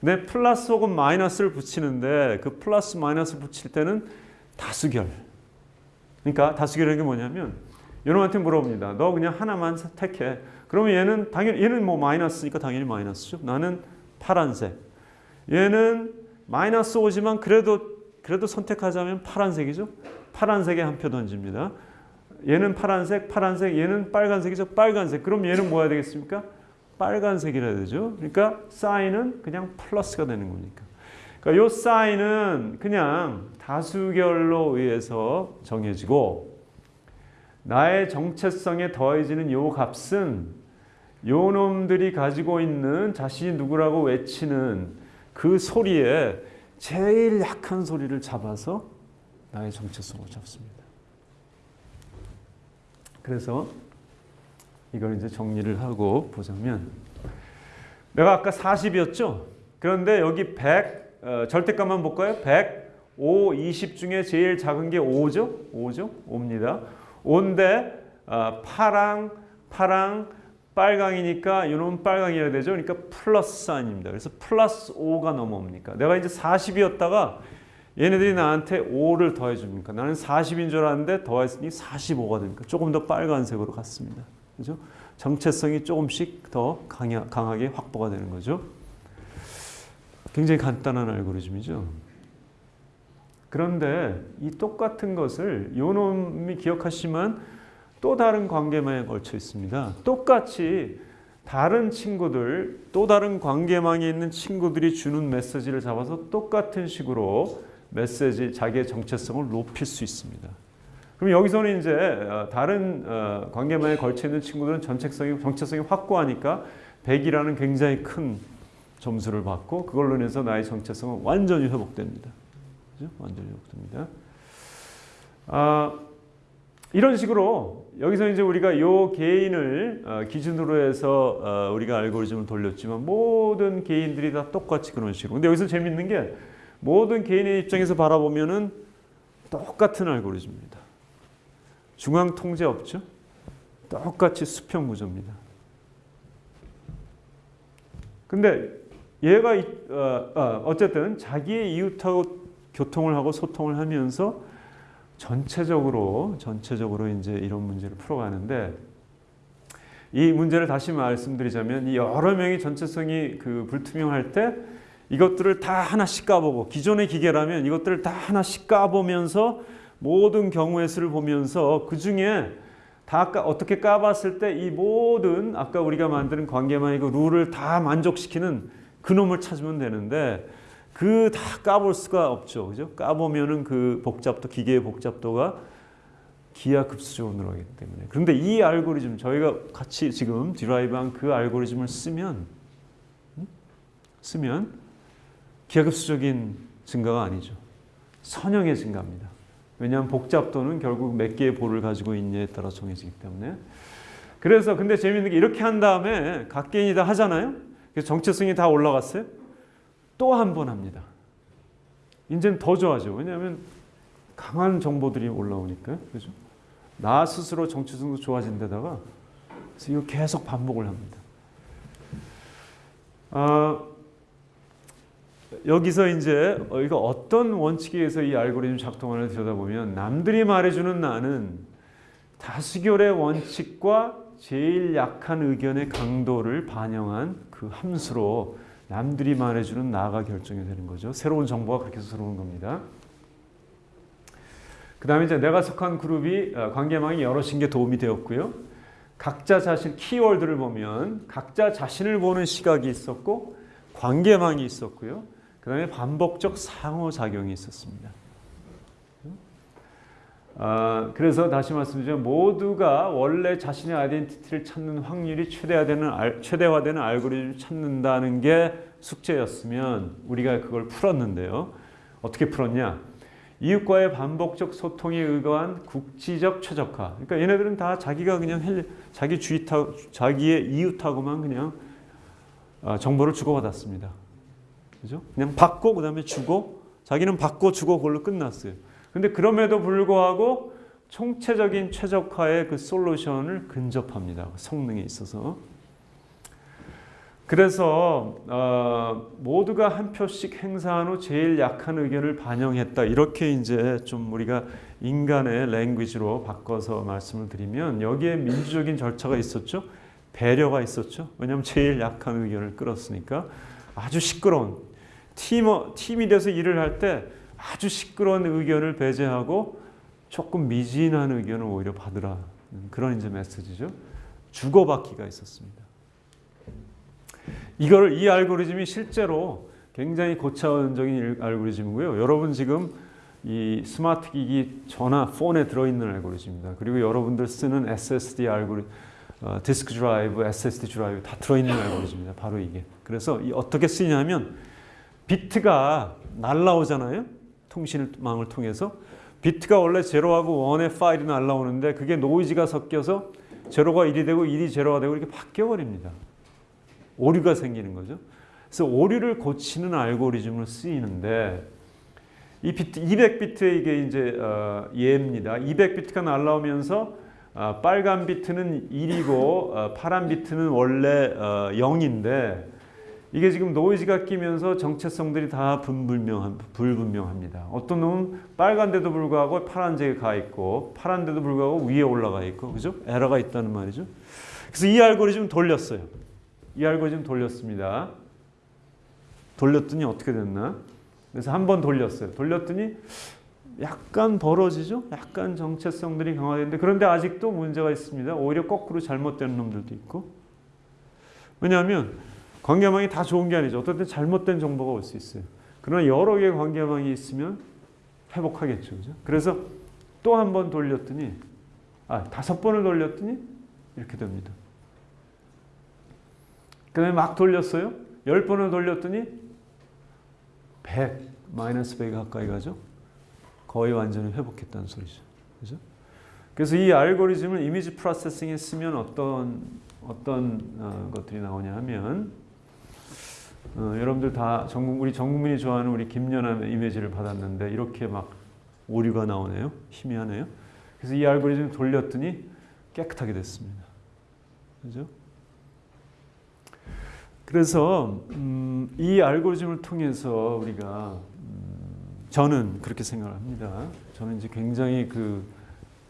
A: 근데 플러스 혹은 마이너스를 붙이는데 그 플러스 마이너스 붙일 때는 다수결. 그러니까 게 뭐냐면 이놈한테 물어봅니다. 너 그냥 하나만 택해. 그러면 얘는 당연히 얘는 뭐 마이너스니까 당연히 마이너스죠. 나는 파란색. 얘는 마이너스 5지만 그래도 그래도 선택하자면 파란색이죠. 파란색에 한 표 던집니다. 얘는 파란색, 파란색, 얘는 빨간색이죠. 빨간색. 그럼 얘는 뭐야 되겠습니까? 빨간색이라 되죠. 그러니까 사인은 그냥 플러스가 되는 거니까. 그러니까 요 사인은 그냥 다수결로 의해서 정해지고 나의 정체성에 더해지는 요 값은 요 놈들이 가지고 있는 자신이 누구라고 외치는 그 소리에 제일 약한 소리를 잡아서 나의 정체성을 잡습니다. 그래서 이걸 이제 정리를 하고 보자면 내가 아까 40이었죠? 그런데 여기 100 어, 절대값만 볼까요? 100, 5, 20 중에 제일 작은 게 5죠? 5죠? 5입니다. 5인데 어, 파랑, 파랑, 빨강이니까 이놈 빨강이어야 되죠. 그러니까 플러스 사인입니다. 그래서 플러스 5가 넘어옵니까? 내가 이제 40이었다가 얘네들이 나한테 5를 더해 줍니까? 나는 40인 줄 알았는데 더했으니 45가 되니까 조금 더 빨간색으로 갔습니다. 그죠? 정체성이 조금씩 더 강하, 강하게 확보가 되는 거죠. 굉장히 간단한 알고리즘이죠. 그런데 이 똑같은 것을 요 놈이 기억하시면 또 다른 관계망에 걸쳐 있습니다. 똑같이 다른 친구들, 또 다른 관계망에 있는 친구들이 주는 메시지를 잡아서 똑같은 식으로 메시지, 자기의 정체성을 높일 수 있습니다. 그럼 여기서는 이제 어, 다른 어, 관계망에 걸쳐 있는 친구들은 전체성이, 정체성이 확고하니까 100이라는 굉장히 큰 점수를 받고 그걸로 인해서 나의 정체성은 완전히 회복됩니다. 그죠? 완전히 회복됩니다. 아, 이런 식으로 여기서 이제 우리가 요 개인을 어, 기준으로 해서 어, 우리가 알고리즘을 돌렸지만 모든 개인들이 다 똑같이 그런 식으로. 근데 여기서 재밌는 게 모든 개인의 입장에서 바라보면은 똑같은 알고리즘입니다. 중앙 통제 없죠? 똑같이 수평 구조입니다. 근데 얘가 어, 어쨌든 자기의 이웃하고 교통을 하고 소통을 하면서 전체적으로 전체적으로 이제 이런 문제를 풀어가는데 이 문제를 다시 말씀드리자면 이 여러 명이 전체성이 그 불투명할 때 이것들을 다 하나씩 까보고 기존의 기계라면 이것들을 다 하나씩 까보면서 모든 경우의 수를 보면서 그 중에 다 어떻게 까봤을 때 이 모든 아까 우리가 만드는 관계만이고 룰을 다 만족시키는 그놈을 찾으면 되는데 그 다 까볼 수가 없죠. 그죠? 까보면은 그 복잡도, 기계의 복잡도가 기하급수적으로 늘어나기 때문에. 그런데 이 알고리즘, 저희가 같이 지금 디라이브한 그 알고리즘을 쓰면, 음? 쓰면 기하급수적인 증가가 아니죠. 선형의 증가입니다. 왜냐하면 복잡도는 결국 몇 개의 볼을 가지고 있냐에 따라 정해지기 때문에. 그래서 근데 재밌는 게 이렇게 한 다음에 각 개인이 다 하잖아요. 그래서 정체성이 다 올라갔어요. 또 한 번 합니다. 이제는 더 좋아져. 왜냐하면 강한 정보들이 올라오니까. 그죠? 나 스스로 정체성도 좋아진 데다가 그래서 이거 계속 반복을 합니다. 아, 여기서 이제 이거 어떤 원칙에 의해서 이 알고리즘 작동하는 들여다보면 남들이 말해주는 나는 다수결의 원칙과 제일 약한 의견의 강도를 반영한 그 함수로 남들이 말해주는 나가 결정이 되는 거죠. 새로운 정보가 그렇게 들어오는 겁니다. 그 다음에 이제 내가 속한 그룹이 어, 관계망이 여럿인 게 도움이 되었고요. 각자 자신 키워드를 보면 각자 자신을 보는 시각이 있었고 관계망이 있었고요. 그 다음에 반복적 상호작용이 있었습니다. 아, 그래서 다시 말씀드리면 모두가 원래 자신의 아이덴티티를 찾는 확률이 최대화되는, 알, 최대화되는 알고리즘을 찾는다는 게 숙제였으면 우리가 그걸 풀었는데요. 어떻게 풀었냐? 이웃과의 반복적 소통에 의거한 국지적 최적화. 그러니까 얘네들은 다 자기가 그냥 헬, 자기 주위타, 자기의 이웃하고만 그냥 어, 정보를 주고받았습니다. 그죠? 그냥 받고 그 다음에 주고 자기는 받고 주고 그걸로 끝났어요. 근데 그럼에도 불구하고 총체적인 최적화의 그 솔루션을 근접합니다. 성능에 있어서. 그래서 어, 모두가 한 표씩 행사한 후 제일 약한 의견을 반영했다. 이렇게 이제 좀 우리가 인간의 랭귀지로 바꿔서 말씀을 드리면 여기에 민주적인 절차가 있었죠. 배려가 있었죠. 왜냐하면 제일 약한 의견을 끌었으니까 아주 시끄러운 팀 팀이 돼서 일을 할때 아주 시끄러운 의견을 배제하고 조금 미진한 의견을 오히려 받으라 그런 이제 메시지죠. 주고받기가 있었습니다. 이걸 이 알고리즘이 실제로 굉장히 고차원적인 알고리즘이고요. 여러분 지금 이 스마트 기기 전화 폰에 들어있는 알고리즘입니다. 그리고 여러분들 쓰는 SSD 알고리즘, 어, 디스크 드라이브, SSD 드라이브 다 들어있는 알고리즘입니다. 바로 이게. 그래서 이 어떻게 쓰냐면 비트가 날라오잖아요. 통신망을 통해서 비트가 원래 제로하고 one의 파일이 날라오는데 그게 노이즈가 섞여서 제로가 1이 되고 1이 제로가 되고 이렇게 바뀌어 버립니다. 오류가 생기는 거죠. 그래서 오류를 고치는 알고리즘을 쓰이는데 이 비트 200비트의 이게 이제 어, 예입니다. 200비트가 날라오면서 어, 빨간 비트는 1이고 어, 파란 비트는 원래 0인데 이게 지금 노이즈가 끼면서 정체성들이 다 분불명한, 불분명합니다. 어떤 놈은 빨간데도 불구하고 파란색에 가 있고 파란데도 불구하고 위에 올라가 있고 그죠? 에러가 있다는 말이죠. 그래서 이 알고리즘 돌렸어요. 이 알고리즘 돌렸습니다. 돌렸더니 어떻게 됐나? 그래서 한 번 돌렸어요. 돌렸더니 약간 벌어지죠? 약간 정체성들이 강화되는데 그런데 아직도 문제가 있습니다. 오히려 거꾸로 잘못되는 놈들도 있고 왜냐하면 관계망이 다 좋은 게 아니죠. 어떨 때 잘못된 정보가 올 수 있어요. 그러나 여러 개의 관계망이 있으면 회복하겠죠. 그죠? 그래서 또 한 번 돌렸더니 아, 다섯 번을 돌렸더니 이렇게 됩니다. 그 다음에 막 돌렸어요. 열 번을 돌렸더니 100, 마이너스 100이 가까이 가죠. 거의 완전히 회복했다는 소리죠. 그죠? 그래서 이 알고리즘을 이미지 프로세싱에 쓰면 어떤 어떤 어, 것들이 나오냐 하면 어, 여러분들 다 전, 우리 전 국민이 좋아하는 우리 김연아 이미지를 받았는데 이렇게 막 오류가 나오네요. 희미하네요. 그래서 이 알고리즘 돌렸더니 깨끗하게 됐습니다. 그죠? 그래서 음, 이 알고리즘을 통해서 우리가 음, 저는 그렇게 생각을 합니다. 저는 이제 굉장히 그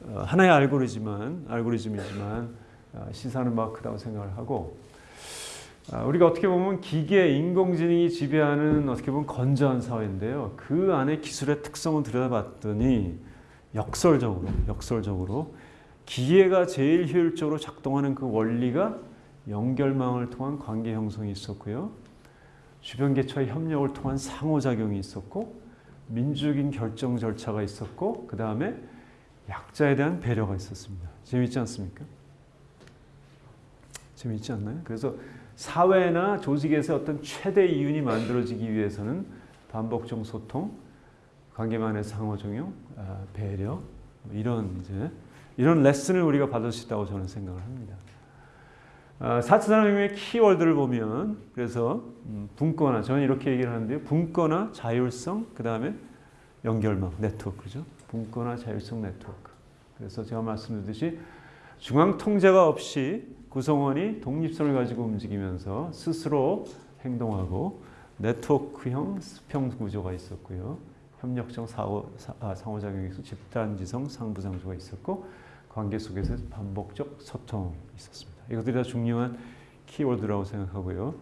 A: 어, 하나의 알고리즘은 알고리즘이지만 어, 시사는 막 크다고 생각을 하고 아, 우리가 어떻게 보면 기계, 인공지능이 지배하는 어떻게 보면 건전한 사회인데요. 그 안에 기술의 특성을 들여다봤더니 역설적으로, 역설적으로 기계가 제일 효율적으로 작동하는 그 원리가 연결망을 통한 관계 형성이 있었고요. 주변 개체의 협력을 통한 상호작용이 있었고 민주적인 결정 절차가 있었고 그 다음에 약자에 대한 배려가 있었습니다. 재밌지 않습니까? 재밌지 않나요? 그래서 사회나 조직에서 어떤 최대 이윤이 만들어지기 위해서는 반복적 소통, 관계만의 상호작용, 아, 배려 뭐 이런 이제 이런 레슨을 우리가 받을 수 있다고 저는 생각을 합니다. 4차 산업혁명의 키워드를 보면 그래서 음, 분권화 저는 이렇게 얘기를 하는데요. 분권화, 자율성, 그 다음에 연결망, 네트워크죠. 분권화, 자율성, 네트워크. 그래서 제가 말씀드렸듯이 중앙 통제가 없이 구성원이 독립성을 가지고 움직이면서 스스로 행동하고 네트워크형 수평 구조가 있었고요. 협력적 사고, 아, 상호작용에서 집단지성 상부상조가 있었고 관계 속에서 반복적 소통이 있었습니다. 이것들이 다 중요한 키워드라고 생각하고요.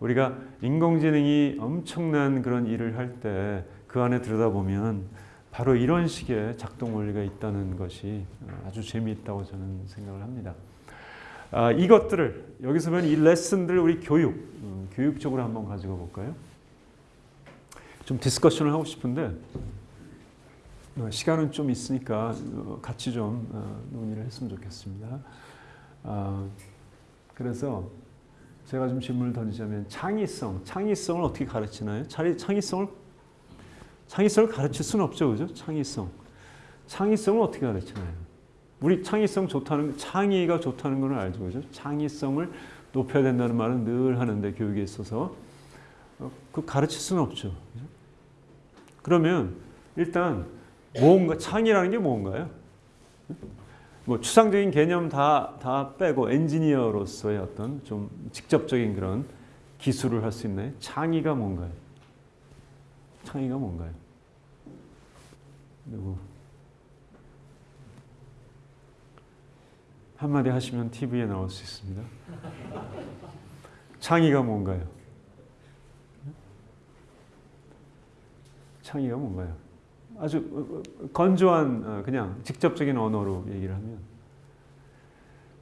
A: 우리가 인공지능이 엄청난 그런 일을 할 때 그 안에 들여다보면 바로 이런 식의 작동 원리가 있다는 것이 아주 재미있다고 저는 생각을 합니다. 아, 이것들을 여기서 보면 이 레슨들 우리 교육, 음, 교육적으로 한번 가지고 볼까요? 좀 discussion을 하고 싶은데 어, 시간은 좀 있으니까 어, 같이 좀 어, 논의를 했으면 좋겠습니다. 아, 그래서 제가 좀 질문을 던지자면 창의성, 창의성을 어떻게 가르치나요? 창의성을 창의성을 가르칠 수는 없죠, 그죠? 창의성, 창의성을 어떻게 가르치나요? 우리 창의성 좋다는 창의가 좋다는 건 알죠, 그죠? 창의성을 높여야 된다는 말은 늘 하는데 교육에 있어서 그 가르칠 수는 없죠. 그죠? 그러면 일단 뭔가 창의라는 게 뭔가요? 뭐 추상적인 개념 다, 다 빼고 엔지니어로서의 어떤 좀 직접적인 그런 기술을 할 수 있나요? 창의가 뭔가요? 창의가 뭔가요? 누구? 한마디 하시면 TV에 나올 수 있습니다. 창의가 뭔가요? 창의가 뭔가요? 아주 어, 어, 건조한 어, 그냥 직접적인 언어로 얘기를 하면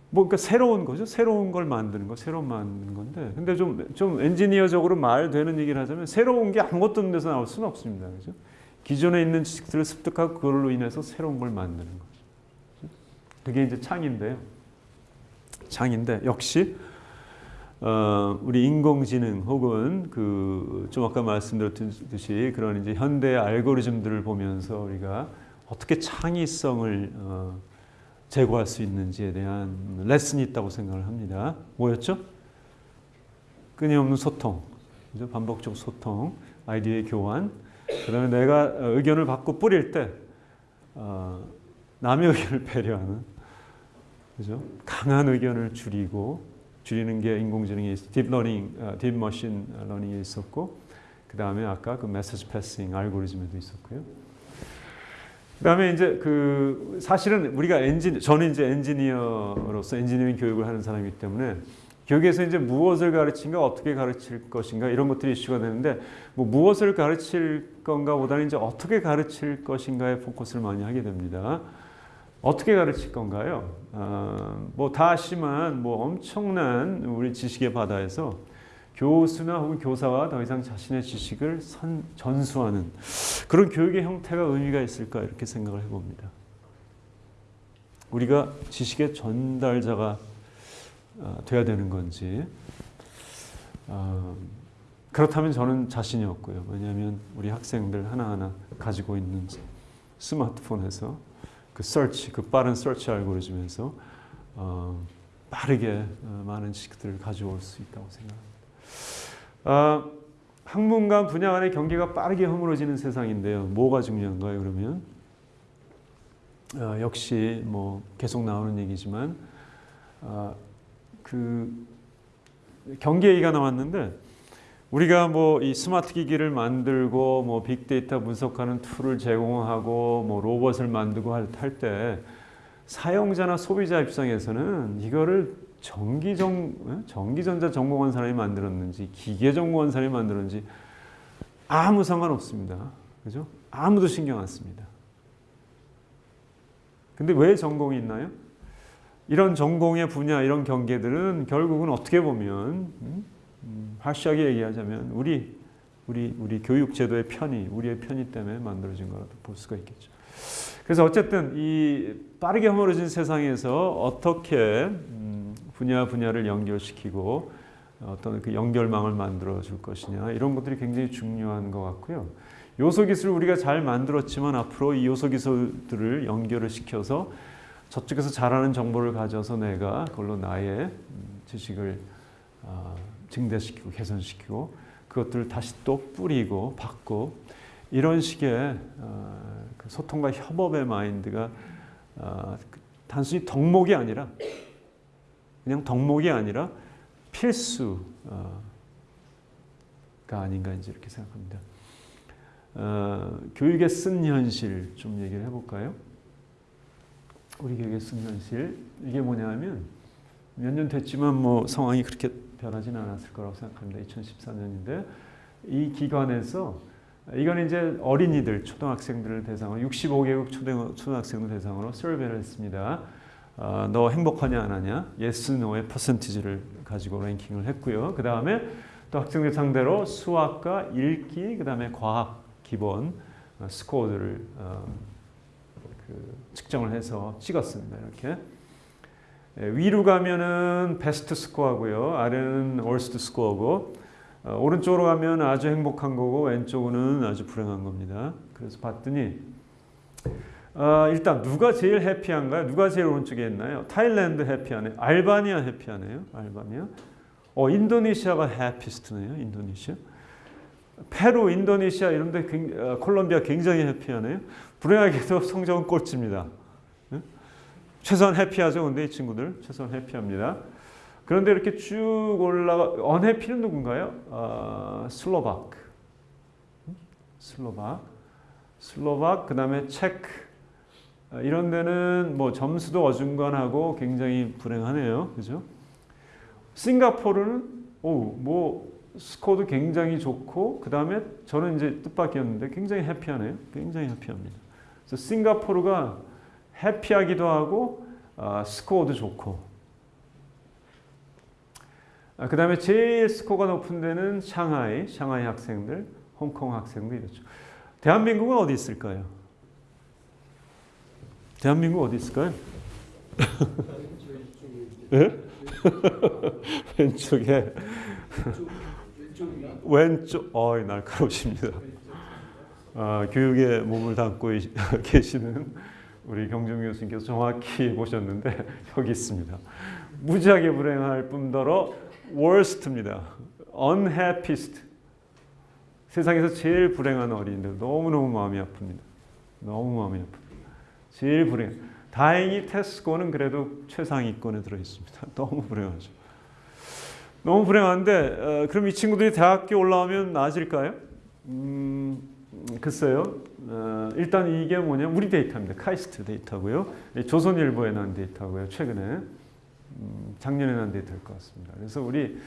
A: 뭐 그러니까 새로운 거죠. 새로운 걸 만드는 거, 새로운 만드는 건데. 근데 좀, 좀 엔지니어적으로 말 되는 얘기를 하자면 새로운 게 아무것도 없는 데서 나올 수는 없습니다. 그죠? 기존에 있는 지식들을 습득하고 그걸로 인해서 새로운 걸 만드는 거죠. 그게 이제 창인데요. 창인데 역시 어, 우리 인공지능 혹은 그 좀 아까 말씀드렸듯이 그런 이제 현대 알고리즘들을 보면서 우리가 어떻게 창의성을 어, 제고할 수 있는지에 대한 레슨이 있다고 생각을 합니다. 뭐였죠? 끊임없는 소통? 반복적 소통, 아이디어의 교환. 그 다음에 내가 의견을 받고 뿌릴 때 어, 남의 의견을 배려하는, 그죠? 강한 의견을 줄이고 줄이는 게 인공지능이 딥러닝, 어, deep machine learning에 있었고 그 다음에 아까 그 message passing 알고리즘에도 있었고요. 그 다음에 이제 그 사실은 우리가 엔진 저는 이제 엔지니어로서 엔지니어링 교육을 하는 사람이기 때문에 교육에서 이제 무엇을 가르친가 어떻게 가르칠 것인가 이런 것들이 이슈가 되는데 뭐 무엇을 가르칠 건가 보다는 이제 어떻게 가르칠 것인가에 포커스를 많이 하게 됩니다. 어떻게 가르칠 건가요? 어, 뭐다 아시만 뭐 엄청난 우리 지식의 바다에서 교수나 혹은 교사와 더 이상 자신의 지식을 선, 전수하는 그런 교육의 형태가 의미가 있을까 이렇게 생각을 해봅니다. 우리가 지식의 전달자가 어, 돼야 되는 건지 어, 그렇다면 저는 자신이 없고요. 왜냐하면 우리 학생들 하나하나 가지고 있는 스마트폰에서 그 search, 그 빠른 search 알고리즘에서 어, 빠르게 어, 많은 지식들을 가져올 수 있다고 생각합니다. 어, 학문과 분야 간의 경계가 빠르게 허물어지는 세상인데요. 뭐가 중요한가요? 그러면 어, 역시 뭐 계속 나오는 얘기지만 어, 그 경계 얘기가 나왔는데 우리가 뭐 이 스마트 기기를 만들고 뭐 빅데이터 분석하는 tool을 제공하고 뭐 로봇을 만들고 할 때 사용자나 소비자 입장에서는 이거를 전기전 어? 전기전자 전공한 사람이 만들었는지 기계 전공한 사람이 만들었는지 아무 상관없습니다. 그죠? 아무도 신경 안 씁니다. 근데 왜 전공이 있나요? 이런 전공의 분야, 이런 경계들은 결국은 어떻게 보면 음? 음, 확실하게 얘기하자면 우리 우리 우리 교육 제도의 편의, 우리의 편의 때문에 만들어진 거라도 볼 수가 있겠죠. 그래서 어쨌든 이 빠르게 허물어진 세상에서 어떻게 음, 분야 분야를 연결시키고 어떤 그 연결망을 만들어 줄 것이냐 이런 것들이 굉장히 중요한 것 같고요. 요소 기술을 우리가 잘 만들었지만 앞으로 이 요소 기술들을 연결을 시켜서 저쪽에서 잘하는 정보를 가져서 내가 그걸로 나의 음, 지식을 아, 증대시키고 개선시키고 그것들을 다시 또 뿌리고 받고 이런 식의 어, 그 소통과 협업의 마인드가 어, 그 단순히 덕목이 아니라 그냥 덕목이 아니라 필수가 아닌가 이제 이렇게 생각합니다. 어, 교육의 쓴 현실 좀 얘기를 해볼까요? 우리 교육의 쓴 현실 이게 뭐냐면 몇 년 됐지만 뭐 상황이 그렇게 변하지는 않았을 거라고 생각합니다. 2014년인데 이 기관에서 이건 이제 어린이들, 초등학생들을 대상으로 65개국 초등, 초등학생들 대상으로 서베이를 했습니다. 어, 너 행복하냐 안 하냐? yes, no의 퍼센티지를 가지고 랭킹을 했고요. 그 다음에 또또 학생들 상대로 수학과 읽기 그 다음에 과학 기본 어, 스코어들을 어, 그 측정을 해서 찍었습니다. 이렇게 예, 위로 가면은 베스트 스코어고요. 아래는 월스트 스코어고 어, 오른쪽으로 가면 아주 행복한 거고 왼쪽은 아주 불행한 겁니다. 그래서 봤더니 어, 일단 누가 제일 해피한가요? 누가 제일 오른쪽에 있나요? 타일랜드 해피하네요. 알바니아 해피하네요. 알바니아. 어, 인도네시아가 해피스트네요. 인도네시아. 페루, 인도네시아 이런 데 굉- 어, 콜롬비아 굉장히 해피하네요. 불행하게도 성적은 꼴찌입니다. 예? 최소한 해피하죠. 근데 이 친구들 최소한 해피합니다. 그런데 이렇게 쭉 올라가 언해피는 누군가요? 아, 슬로박, 음? 슬로박, 슬로박 그 다음에 체크 아, 이런 데는 뭐 점수도 어중간하고 굉장히 불행하네요, 그죠? 싱가포르는 오뭐 스코어도 굉장히 좋고 그 다음에 저는 이제 뜻밖이었는데 굉장히 해피하네요, 굉장히 해피합니다. 그래서 싱가포르가 해피하기도 하고 아, 스코어도 좋고 아, 그 다음에 제일 스코어가 높은 데는 샹하이, 샹하이 학생들, 홍콩 학생들 이렇죠. 대한민국은 어디 있을까요? 대한민국 어디 있을까요? 네? 왼쪽에 왼쪽 어이 날카로우십니다. 아, 교육에 몸을 담고 이- 계시는 우리 경정 교수님께서 정확히 보셨는데 여기 있습니다. 무지하게 불행할 뿐더러 worst입니다. unhappiest. 세상에서 제일 불행한 어린이들 너무너무 마음이 아픕니다. 너무 마음이 아픕니다. 제일 불행. 다행히 테스코는 그래도 최상위권에 들어 있습니다. 너무 불행하죠. 너무 불행한데 어, 그럼 이 친구들이 대학교 올라오면 나아질까요? 음, 글쎄요. 어, 일단 이게 뭐냐 우리 데이터입니다. 카이스트 데이터고요. 조선일보에 난 데이터고요. 최근에 음, 작년에 난 데이터일 것 같습니다. 그래서 우리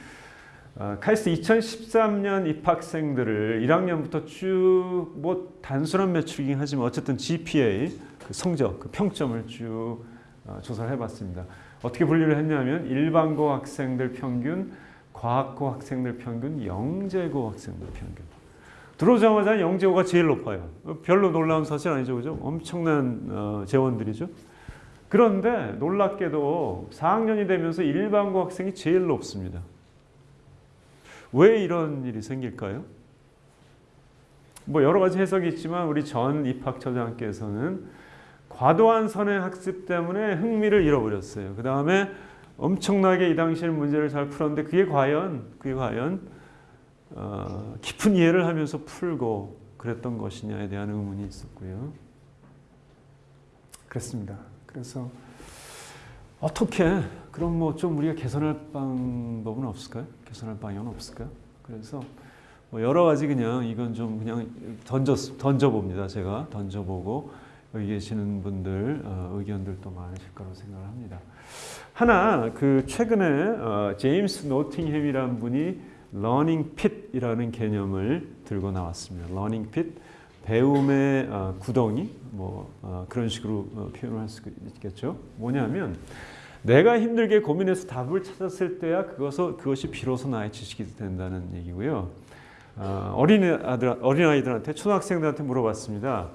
A: 어, 카이스트 2013년 입학생들을 1학년부터 쭉 뭐 단순한 metric이긴 하지만 어쨌든 GPA 그 성적, 그 평점을 쭉 어, 조사를 해봤습니다. 어떻게 분류를 했냐면 일반고 학생들 평균, 과학고 학생들 평균, 영재고 학생들 평균. 들어오자마자 영재고가 제일 높아요. 어, 별로 놀라운 사실 아니죠, 그죠? 엄청난 어, 재원들이죠. 그런데 놀랍게도 4학년이 되면서 일반고 학생이 제일 높습니다. 왜 이런 일이 생길까요? 뭐 여러 가지 해석이 있지만 우리 전 입학처장께서는 과도한 선행 학습 때문에 흥미를 잃어버렸어요. 그 다음에 엄청나게 이 당시에 문제를 잘 풀었는데 그게 과연 그게 과연 어, 깊은 이해를 하면서 풀고 그랬던 것이냐에 대한 의문이 있었고요. 그렇습니다. 그래서 어떻게 그럼 뭐 좀 우리가 개선할 방법은 없을까요? 개선할 방향은 없을까요? 그래서 뭐 여러 가지 그냥 이건 좀 그냥 던져 던져 봅니다. 제가 던져 보고 여기 계시는 분들 어, 의견들도 많으실 거라고 생각을 합니다. 하나 그 최근에 어, 제임스 노팅햄이라는 분이 learning pit이라는 개념을 들고 나왔습니다. learning pit 배움의 어, 구덩이 뭐 어, 그런 식으로 어, 표현을 할 수 있겠죠. 뭐냐면 내가 힘들게 고민해서 답을 찾았을 때야 그것을 그것이 비로소 나의 지식이 된다는 얘기고요. 어, 어린 아들 어린 아이들한테 초등학생들한테 물어봤습니다.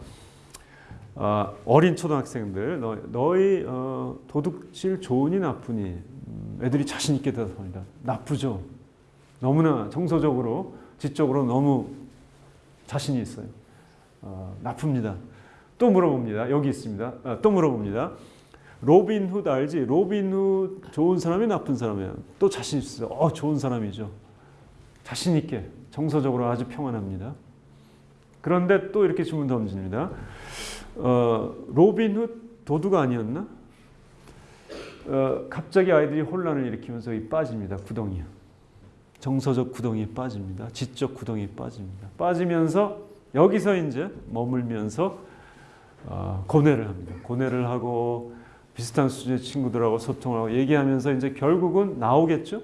A: 어, 어린 초등학생들 너, 어, 도둑질 좋으니 나쁘니 음, 애들이 자신 있게 대답합니다. 나쁘죠. 너무나 정서적으로 지적으로 너무 자신이 있어요. 어, 나쁩니다. 또 물어봅니다. 여기 있습니다. 아, 또 물어봅니다. 로빈 훗 알지? 로빈 훗 좋은 사람이 나쁜 사람이야. 또 자신 있어요. 어, 좋은 사람이죠. 자신 있게 정서적으로 아주 평안합니다. 그런데 또 이렇게 질문 던집니다. 어, 로빈 훗 도둑 아니었나? 어, 갑자기 아이들이 혼란을 일으키면서 이 빠집니다. 구덩이요. 정서적 구덩이에 빠집니다. 지적 구덩이에 빠집니다. 빠지면서 여기서 이제 머물면서 어, 고뇌를 합니다. 고뇌를 하고 비슷한 수준의 친구들하고 소통을 하고 얘기하면서 이제 결국은 나오겠죠.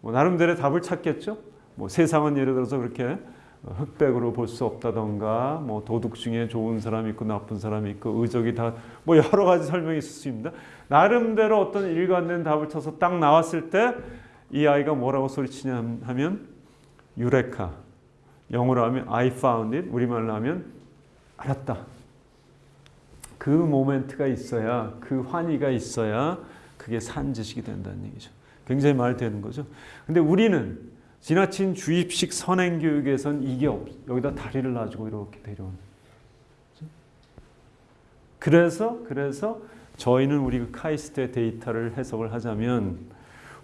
A: 뭐 나름대로 답을 찾겠죠. 뭐 세상은 예를 들어서 그렇게 흑백으로 볼 수 없다던가 뭐 도둑 중에 좋은 사람이 있고 나쁜 사람이 있고 의적이 다 뭐 여러 가지 설명이 있을 수 있습니다. 나름대로 어떤 일관된 답을 쳐서 딱 나왔을 때 이 아이가 뭐라고 소리치냐 하면 유레카. 영어로 하면 I found it. 우리말로 하면 알았다. 그 모멘트가 있어야 그 환희가 있어야 그게 산 지식이 된다는 얘기죠. 굉장히 말 되는 거죠. 근데 우리는 지나친 주입식 선행 교육에선 이게 없. 여기다 다리를 놔주고 이렇게 데려오는. 그래서 그래서 저희는 우리 그 카이스트의 데이터를 해석을 하자면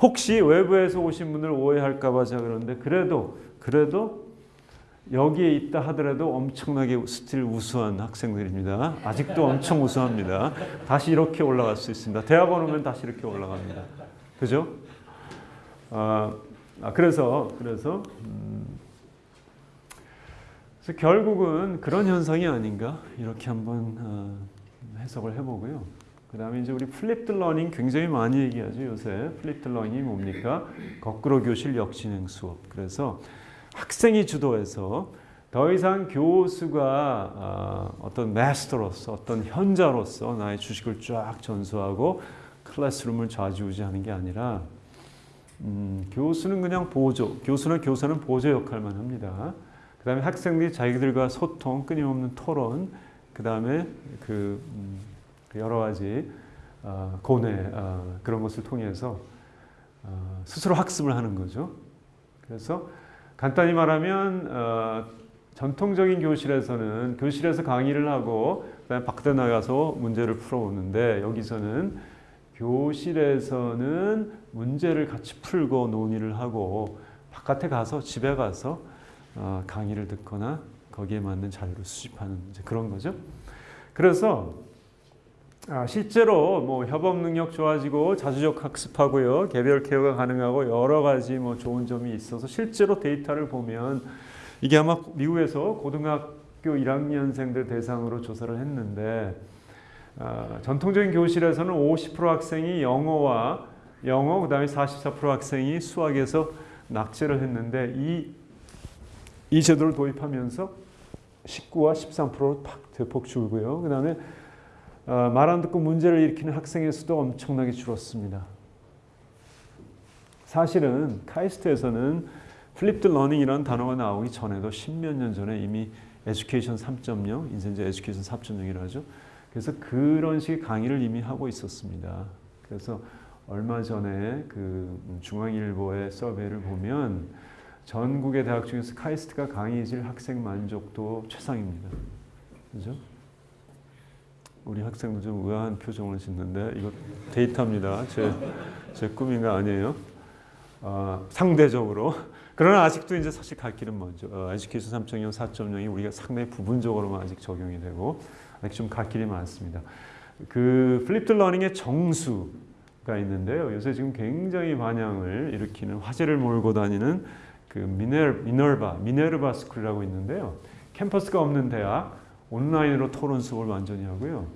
A: 혹시 외부에서 오신 분들 오해할까봐 제가 그러는데 그래도 그래도 여기에 있다 하더라도 엄청나게 still 우수한 학생들입니다. 아직도 엄청 우수합니다. 다시 이렇게 올라갈 수 있습니다. 대학원 오면 다시 이렇게 올라갑니다. 그죠? 아, 아, 그래서 그래서 음, 그래서 결국은 그런 현상이 아닌가 이렇게 한번 어, 해석을 해보고요. 그 다음에 이제 우리 flipped learning 굉장히 많이 얘기하죠 요새 flipped learning이 뭡니까? 거꾸로 교실 역진행 수업. 그래서 학생이 주도해서 더 이상 교수가 어, 어떤 마스터로서 어떤 현자로서 나의 지식을 쫙 전수하고 클래스룸을 좌지우지하는 게 아니라 음, 교수는 그냥 보조, 교수나 교사는 보조 역할만 합니다. 그 다음에 학생들이 자기들과 소통, 끊임없는 토론, 그 다음에 그, 음, 그 여러 가지 어, 고뇌 어, 그런 것을 통해서 어, 스스로 학습을 하는 거죠. 그래서 간단히 말하면 어, 전통적인 교실에서는 교실에서 강의를 하고 밖에 나가서 문제를 풀어오는데 여기서는 교실에서는 문제를 같이 풀고 논의를 하고 바깥에 가서 집에 가서 어, 강의를 듣거나 거기에 맞는 자료를 수집하는 그런 거죠. 그래서 아, 실제로 뭐 협업 능력 좋아지고 자주적 학습하고요, 개별 케어가 가능하고 여러 가지 뭐 좋은 점이 있어서 실제로 데이터를 보면 이게 아마 미국에서 고등학교 1학년생들 대상으로 조사를 했는데 아, 전통적인 교실에서는 50% 학생이 영어와 영어 그다음에 44% 학생이 수학에서 낙제를 했는데 이, 이 제도를 도입하면서 19와 13%로 팍 대폭 줄고요. 그 다음에 어, 말 안 듣고 문제를 일으키는 학생의 수도 엄청나게 줄었습니다. 사실은 카이스트에서는 flipped learning이라는 단어가 나오기 전에도 십몇 년 전에 이미 에듀케이션 3.0, 이제 이제 에듀케이션 4.0이라 하죠. 그래서 그런 식의 강의를 이미 하고 있었습니다. 그래서 얼마 전에 그 중앙일보의 서베이를 보면 전국의 대학 중에서 카이스트가 강의질 학생 만족도 최상입니다. 그죠? 우리 학생들 좀 의아한 표정을 짓는데 이거 데이터입니다. 제, 제 꿈인가 아니에요. 어, 상대적으로. 그러나 아직도 이제 사실 갈 길은 멀죠. 어, education 3.0, 4.0이 우리가 상당히 부분적으로만 아직 적용이 되고 아직 좀 갈 길이 많습니다. 그 flipped learning의 정수가 있는데요. 요새 지금 굉장히 반향을 일으키는 화제를 몰고 다니는 그 미네르, 미너바, 미네르바 스쿨이라고 있는데요. 캠퍼스가 없는 대학, 온라인으로 토론 수업을 완전히 하고요.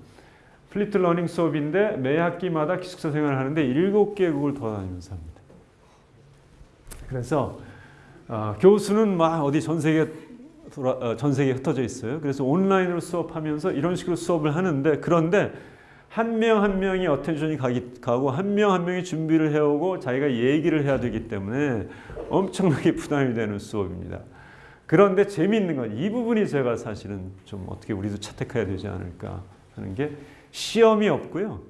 A: flipped learning 수업인데 매 학기마다 기숙사 생활을 하는데 일곱 개국을 돌아다니면서 합니다. 그래서 어, 교수는 막 어디 전 세계 돌아, 어, 전 세계에 흩어져 있어요. 그래서 온라인으로 수업하면서 이런 식으로 수업을 하는데 그런데 한 명한 명이 어텐션이 가기, 가고 한명한 명이 준비를 해오고 자기가 얘기를 해야 되기 때문에 엄청나게 부담이 되는 수업입니다. 그런데 재미있는 건 이 부분이 제가 사실은 좀 어떻게 우리도 채택해야 되지 않을까 하는 게 시험이 없고요.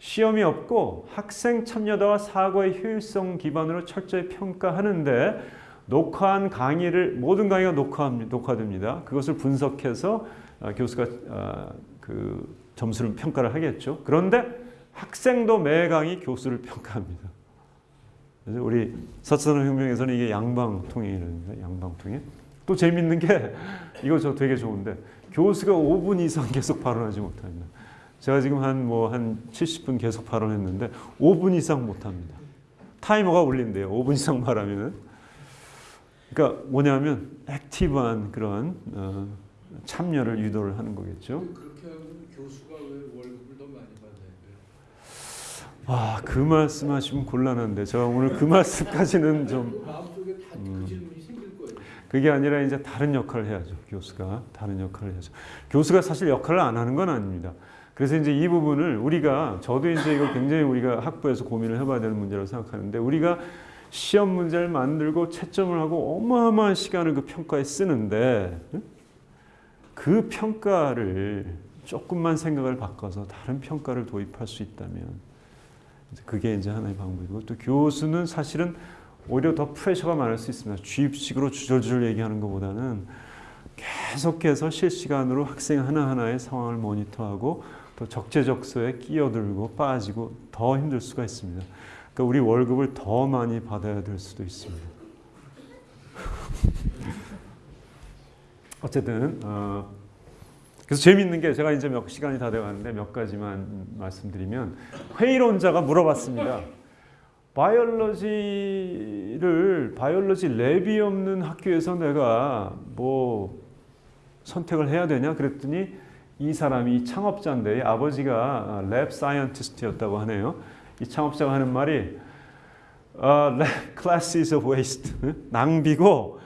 A: 시험이 없고 학생 참여도와 사고의 효율성 기반으로 철저히 평가하는데 녹화한 강의를 모든 강의가 녹화합니다. 녹화됩니다. 그것을 분석해서 어, 교수가 어, 그 점수를 평가를 하겠죠. 그런데 학생도 매 강의 교수를 평가합니다. 그래서 우리 사천혁명에서는 이게 양방통행이라는 양방통행. 또 재밌는 게 이거 저 되게 좋은데 교수가 5분 이상 계속 발언하지 못합니다. 제가 지금 한 뭐 한 70분 계속 발언했는데 5분 이상 못합니다. 타이머가 울린대요. 5분 이상 말하면은. 그러니까 뭐냐면 액티브한 그런 어, 참여를 유도를 하는 거겠죠.
B: 그렇게 하면 교수가 왜 월급을 더 많이 받는데?
A: 와, 그 말씀 하시면 곤란한데 제가 오늘 그 말씀까지는 좀
B: 음. 그.
A: 그게 아니라 이제 다른 역할을 해야죠. 교수가 다른 역할을 해야죠. 교수가 사실 역할을 안 하는 건 아닙니다. 그래서 이제 이 부분을 우리가 저도 이제 이거 굉장히 우리가 학부에서 고민을 해봐야 되는 문제라고 생각하는데 우리가 시험 문제를 만들고 채점을 하고 어마어마한 시간을 그 평가에 쓰는데 응? 그 평가를 조금만 생각을 바꿔서 다른 평가를 도입할 수 있다면 그게 이제 하나의 방법이고 또 교수는 사실은 오히려 더 프레셔가 많을 수 있습니다. 주입식으로 주절주절 얘기하는 것보다는 계속해서 실시간으로 학생 하나하나의 상황을 모니터하고 또 적재적소에 끼어들고 빠지고 더 힘들 수가 있습니다. 그러니까 우리 월급을 더 많이 받아야 될 수도 있습니다. 어쨌든 어, 그래서 재밌는 게 제가 이제 몇 시간이 다 돼가는데 몇 가지만 말씀드리면 회의론자가 물어봤습니다. biology를 biology lab이 없는 학교에서 내가 뭐 선택을 해야 되냐 그랬더니 이 사람이 이 창업자인데 아버지가 lab scientist였다고 하네요. 이 창업자가 하는 말이 어, class is a waste 낭비고 어,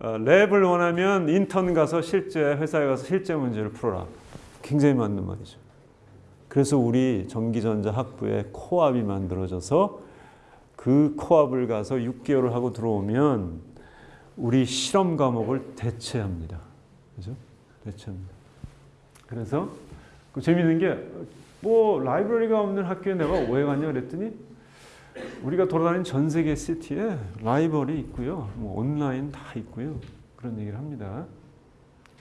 A: lab을 원하면 인턴 가서 실제 회사에 가서 실제 문제를 풀어라. 굉장히 맞는 말이죠. 그래서 우리 전기전자 학부에 코압이 만들어져서 그 코압을 가서 6개월을 하고 들어오면 우리 실험 과목을 대체합니다. 그죠? 대체합니다. 그래서 그 재밌는 게 뭐 라이브러리가 없는 학교에 내가 왜 갔냐 그랬더니 우리가 돌아다니는 전 세계 시티에 라이벌이 있고요. 뭐 온라인 다 있고요. 그런 얘기를 합니다.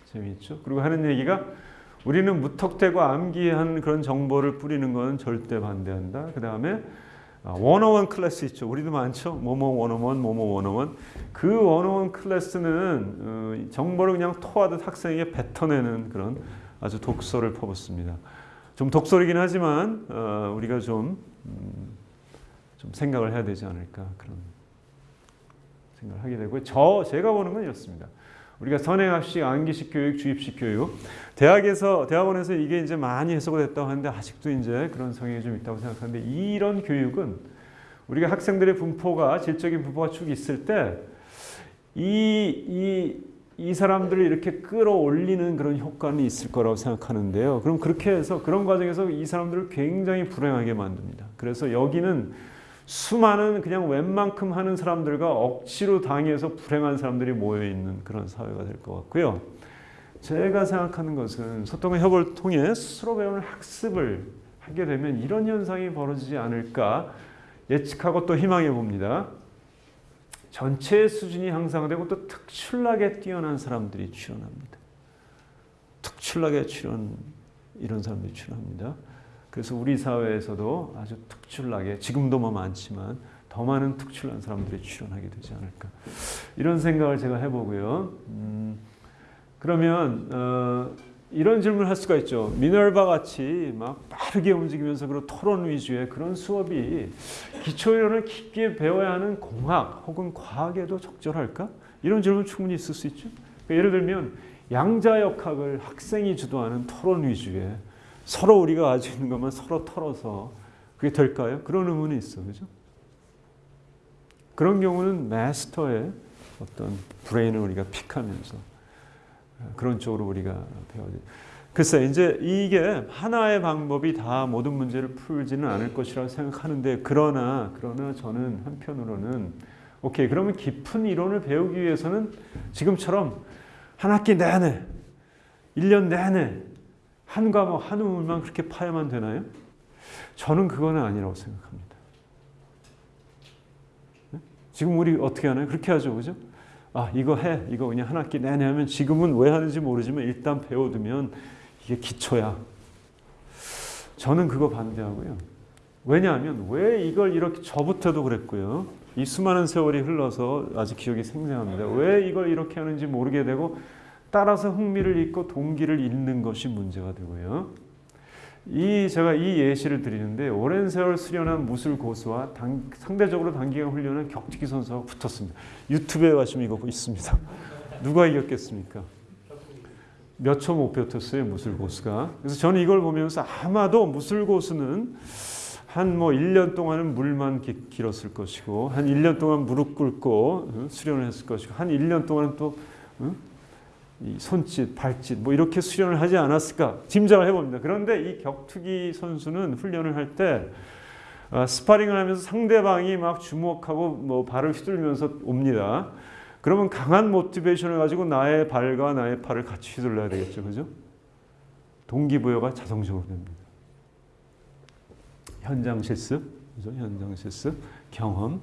A: 재미있죠? 그리고 하는 얘기가 우리는 무턱대고 암기한 그런 정보를 뿌리는 건 절대 반대한다. 그 다음에 원어원 클래스 있죠. 우리도 많죠. 뭐뭐 원어원, 뭐뭐 원어원. 그 원어원 클래스는 어, 정보를 그냥 토하듯 학생에게 뱉어내는 그런 아주 독서를 퍼붓습니다. 좀 독설이긴 하지만 어, 우리가 좀 음, 좀 생각을 해야 되지 않을까 그런 생각을 하게 되고 저 제가 보는 건 이렇습니다. 우리가 선행학식, 암기식 교육, 주입식 교육 대학에서 대학원에서 이게 이제 많이 해석을 됐다고 하는데 아직도 이제 그런 성향이 좀 있다고 생각하는데 이런 교육은 우리가 학생들의 분포가 질적인 분포가 쭉 있을 때 이 이 이 사람들을 이렇게 끌어올리는 그런 효과는 있을 거라고 생각하는데요. 그럼 그렇게 해서 그런 과정에서 이 사람들을 굉장히 불행하게 만듭니다. 그래서 여기는 수많은 그냥 웬만큼 하는 사람들과 억지로 당해서 불행한 사람들이 모여 있는 그런 사회가 될 것 같고요. 제가 생각하는 것은 소통과 협업을 통해 스스로 배우는 학습을 하게 되면 이런 현상이 벌어지지 않을까 예측하고 또 희망해 봅니다. 전체 수준이 향상되고 또 특출나게 뛰어난 사람들이 출연합니다. 특출나게 출연 이런 사람들이 출연합니다. 그래서 우리 사회에서도 아주 특출나게 지금도 뭐 많지만 더 많은 특출난 사람들이 출연하게 되지 않을까 이런 생각을 제가 해보고요. 음, 그러면 어, 이런 질문을 할 수가 있죠. 미너바 같이 막 빠르게 움직이면서 그런 토론 위주의 그런 수업이 기초이론을 깊게 배워야 하는 공학 혹은 과학에도 적절할까? 이런 질문 충분히 있을 수 있죠. 그러니까 예를 들면 양자역학을 학생이 주도하는 토론 위주의 서로 우리가 가지고 있는 것만 서로 털어서 그게 될까요? 그런 의문이 있어, 그죠? 그런 경우는 마스터의 어떤 브레인을 우리가 픽하면서 그런 쪽으로 우리가 배워야 돼. 글쎄 이제 이게 하나의 방법이 다 모든 문제를 풀지는 않을 것이라고 생각하는데 그러나 그러나 저는 한편으로는 오케이 그러면 깊은 이론을 배우기 위해서는 지금처럼 한 학기 내내 1년 내내 한 과목 한 우물만 그렇게 파야만 되나요? 저는 그거는 아니라고 생각합니다. 지금 우리 어떻게 하나요? 그렇게 하죠, 그죠? 아 이거 해 이거 그냥 한 학기 내내 하면 지금은 왜 하는지 모르지만 일단 배워두면 이게 기초야. 저는 그거 반대하고요. 왜냐하면 왜 이걸 이렇게 저부터도 그랬고요. 이 수많은 세월이 흘러서 아직 기억이 생생합니다. 왜 이걸 이렇게 하는지 모르게 되고 따라서 흥미를 잃고 동기를 잃는 것이 문제가 되고요. 이 제가 이 예시를 드리는데 오랜 세월 수련한 무술 고수와 당, 상대적으로 단기간 훈련한 격투기 선수가 붙었습니다. 유튜브에 가시면 이거 있습니다. 누가 이겼겠습니까? 몇 초 못 뱉었어요 무술 고수가. 그래서 저는 이걸 보면서 아마도 무술 고수는 한 뭐 1년 동안은 물만 기, 길었을 것이고 한 1년 동안 무릎 꿇고 어, 수련을 했을 것이고 한 1년 동안은 또 어? 이 손짓, 발짓 뭐 이렇게 수련을 하지 않았을까 짐작을 해봅니다. 그런데 이 격투기 선수는 훈련을 할때 아, 스파링을 하면서 상대방이 막 주먹하고 뭐 발을 휘둘면서 옵니다. 그러면 강한 motivation을 가지고 나의 발과 나의 팔을 같이 휘둘러야 되겠죠, 그죠? 동기부여가 자동적으로 됩니다. 현장 실습, 그죠? 현장 실습, 경험.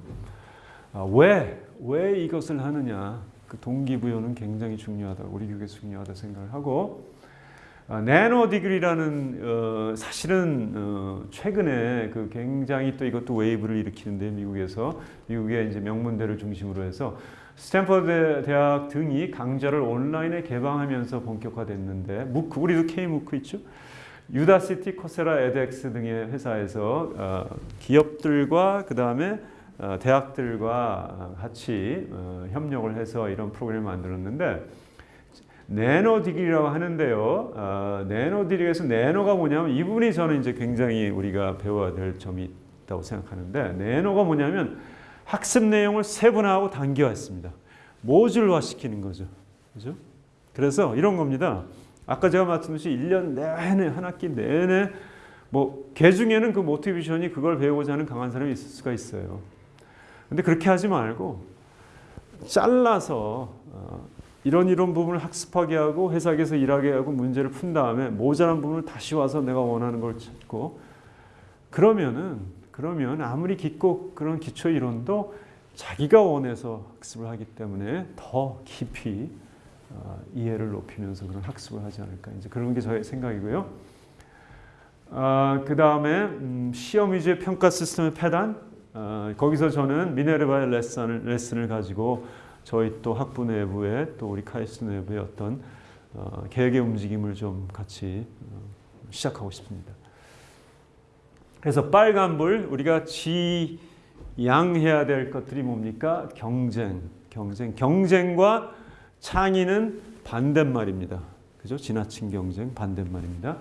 A: 아, 왜, 왜 이것을 하느냐? 그 동기부여는 굉장히 중요하다. 우리 교육에서 중요하다 생각을 하고, 아, nano degree라는 어, 사실은 어, 최근에 그 굉장히 또 이것도 wave를 일으키는데 미국에서 미국의 이제 명문대를 중심으로 해서 스탠퍼드 대학 등이 강좌를 온라인에 개방하면서 본격화됐는데 MOOC 우리도 K-MOOC 있죠. Udacity, Coursera, edX 등의 회사에서 어, 기업들과 그 다음에 어, 대학들과 같이 어, 협력을 해서 이런 프로그램을 만들었는데 nano degree라고 하는데요. 어, nano degree에서 nano가 뭐냐면 이 부분이 저는 이제 굉장히 우리가 배워야 될 점이 있다고 생각하는데 nano가 뭐냐면 학습 내용을 세분화하고 단계화했습니다. 모듈화 시키는 거죠. 그죠? 그래서 이런 겁니다. 아까 제가 말씀드렸듯이 1년 내내 한 학기 내내 뭐 개중에는 그 모티베이션이 그걸 배우고자 하는 강한 사람이 있을 수가 있어요. 근데 그렇게 하지 말고 잘라서 어, 이런 이런 부분을 학습하게 하고 회사에서 일하게 하고 문제를 푼 다음에 모자란 부분을 다시 와서 내가 원하는 걸 찾고 그러면은 그러면 아무리 깊고 그런 기초 이론도 자기가 원해서 학습을 하기 때문에 더 깊이 어, 이해를 높이면서 그런 학습을 하지 않을까 이제 그런 게 저의 생각이고요. 아, 그 다음에 음, 시험 위주의 평가 시스템의 패단 아, 거기서 저는 미네르바의 레슨을, 레슨을 가지고 저희 또 학부 내부에 또 우리 카이스트 내부의 어떤 어, 계획의 움직임을 좀 같이 어, 시작하고 싶습니다. 그래서 빨간불 우리가 지양해야 될 것들이 뭡니까? 경쟁, 경쟁, 경쟁과 창의는 반대말입니다. 그죠? 지나친 경쟁 반대말입니다.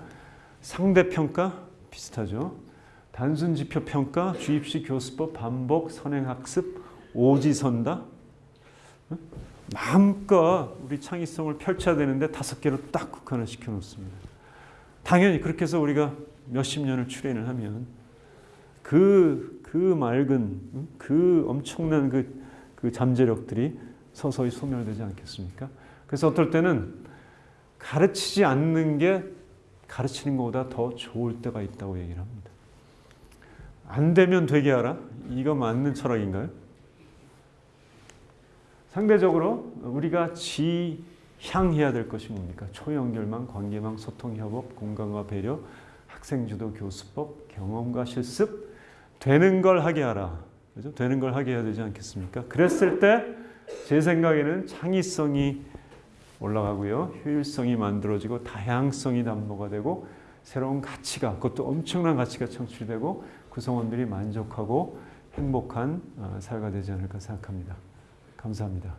A: 상대평가 비슷하죠. 단순 지표 평가, 주입식 교수법, 반복, 선행학습, 오지선다. 마음껏 우리 창의성을 펼쳐야 되는데 다섯 개로 딱 국한을 시켜 놓습니다. 당연히 그렇게 해서 우리가 몇십 년을 출연을 하면 그, 그 맑은, 그 엄청난 그, 그 잠재력들이 서서히 소멸되지 않겠습니까? 그래서 어떨 때는 가르치지 않는 게 가르치는 것보다 더 좋을 때가 있다고 얘기를 합니다. 안 되면 되게 하라? 이거 맞는 철학인가요? 상대적으로 우리가 지향해야 될 것이 뭡니까? 초연결망, 관계망, 소통, 협업, 공감과 배려, 학생주도 교수법, 경험과 실습, 되는 걸 하게 하라. 그죠? 되는 걸 하게 해야 되지 않겠습니까? 그랬을 때 제 생각에는 창의성이 올라가고요. 효율성이 만들어지고 다양성이 담보가 되고 새로운 가치가 그것도 엄청난 가치가 창출되고 구성원들이 만족하고 행복한 어, 사회가 되지 않을까 생각합니다. 감사합니다.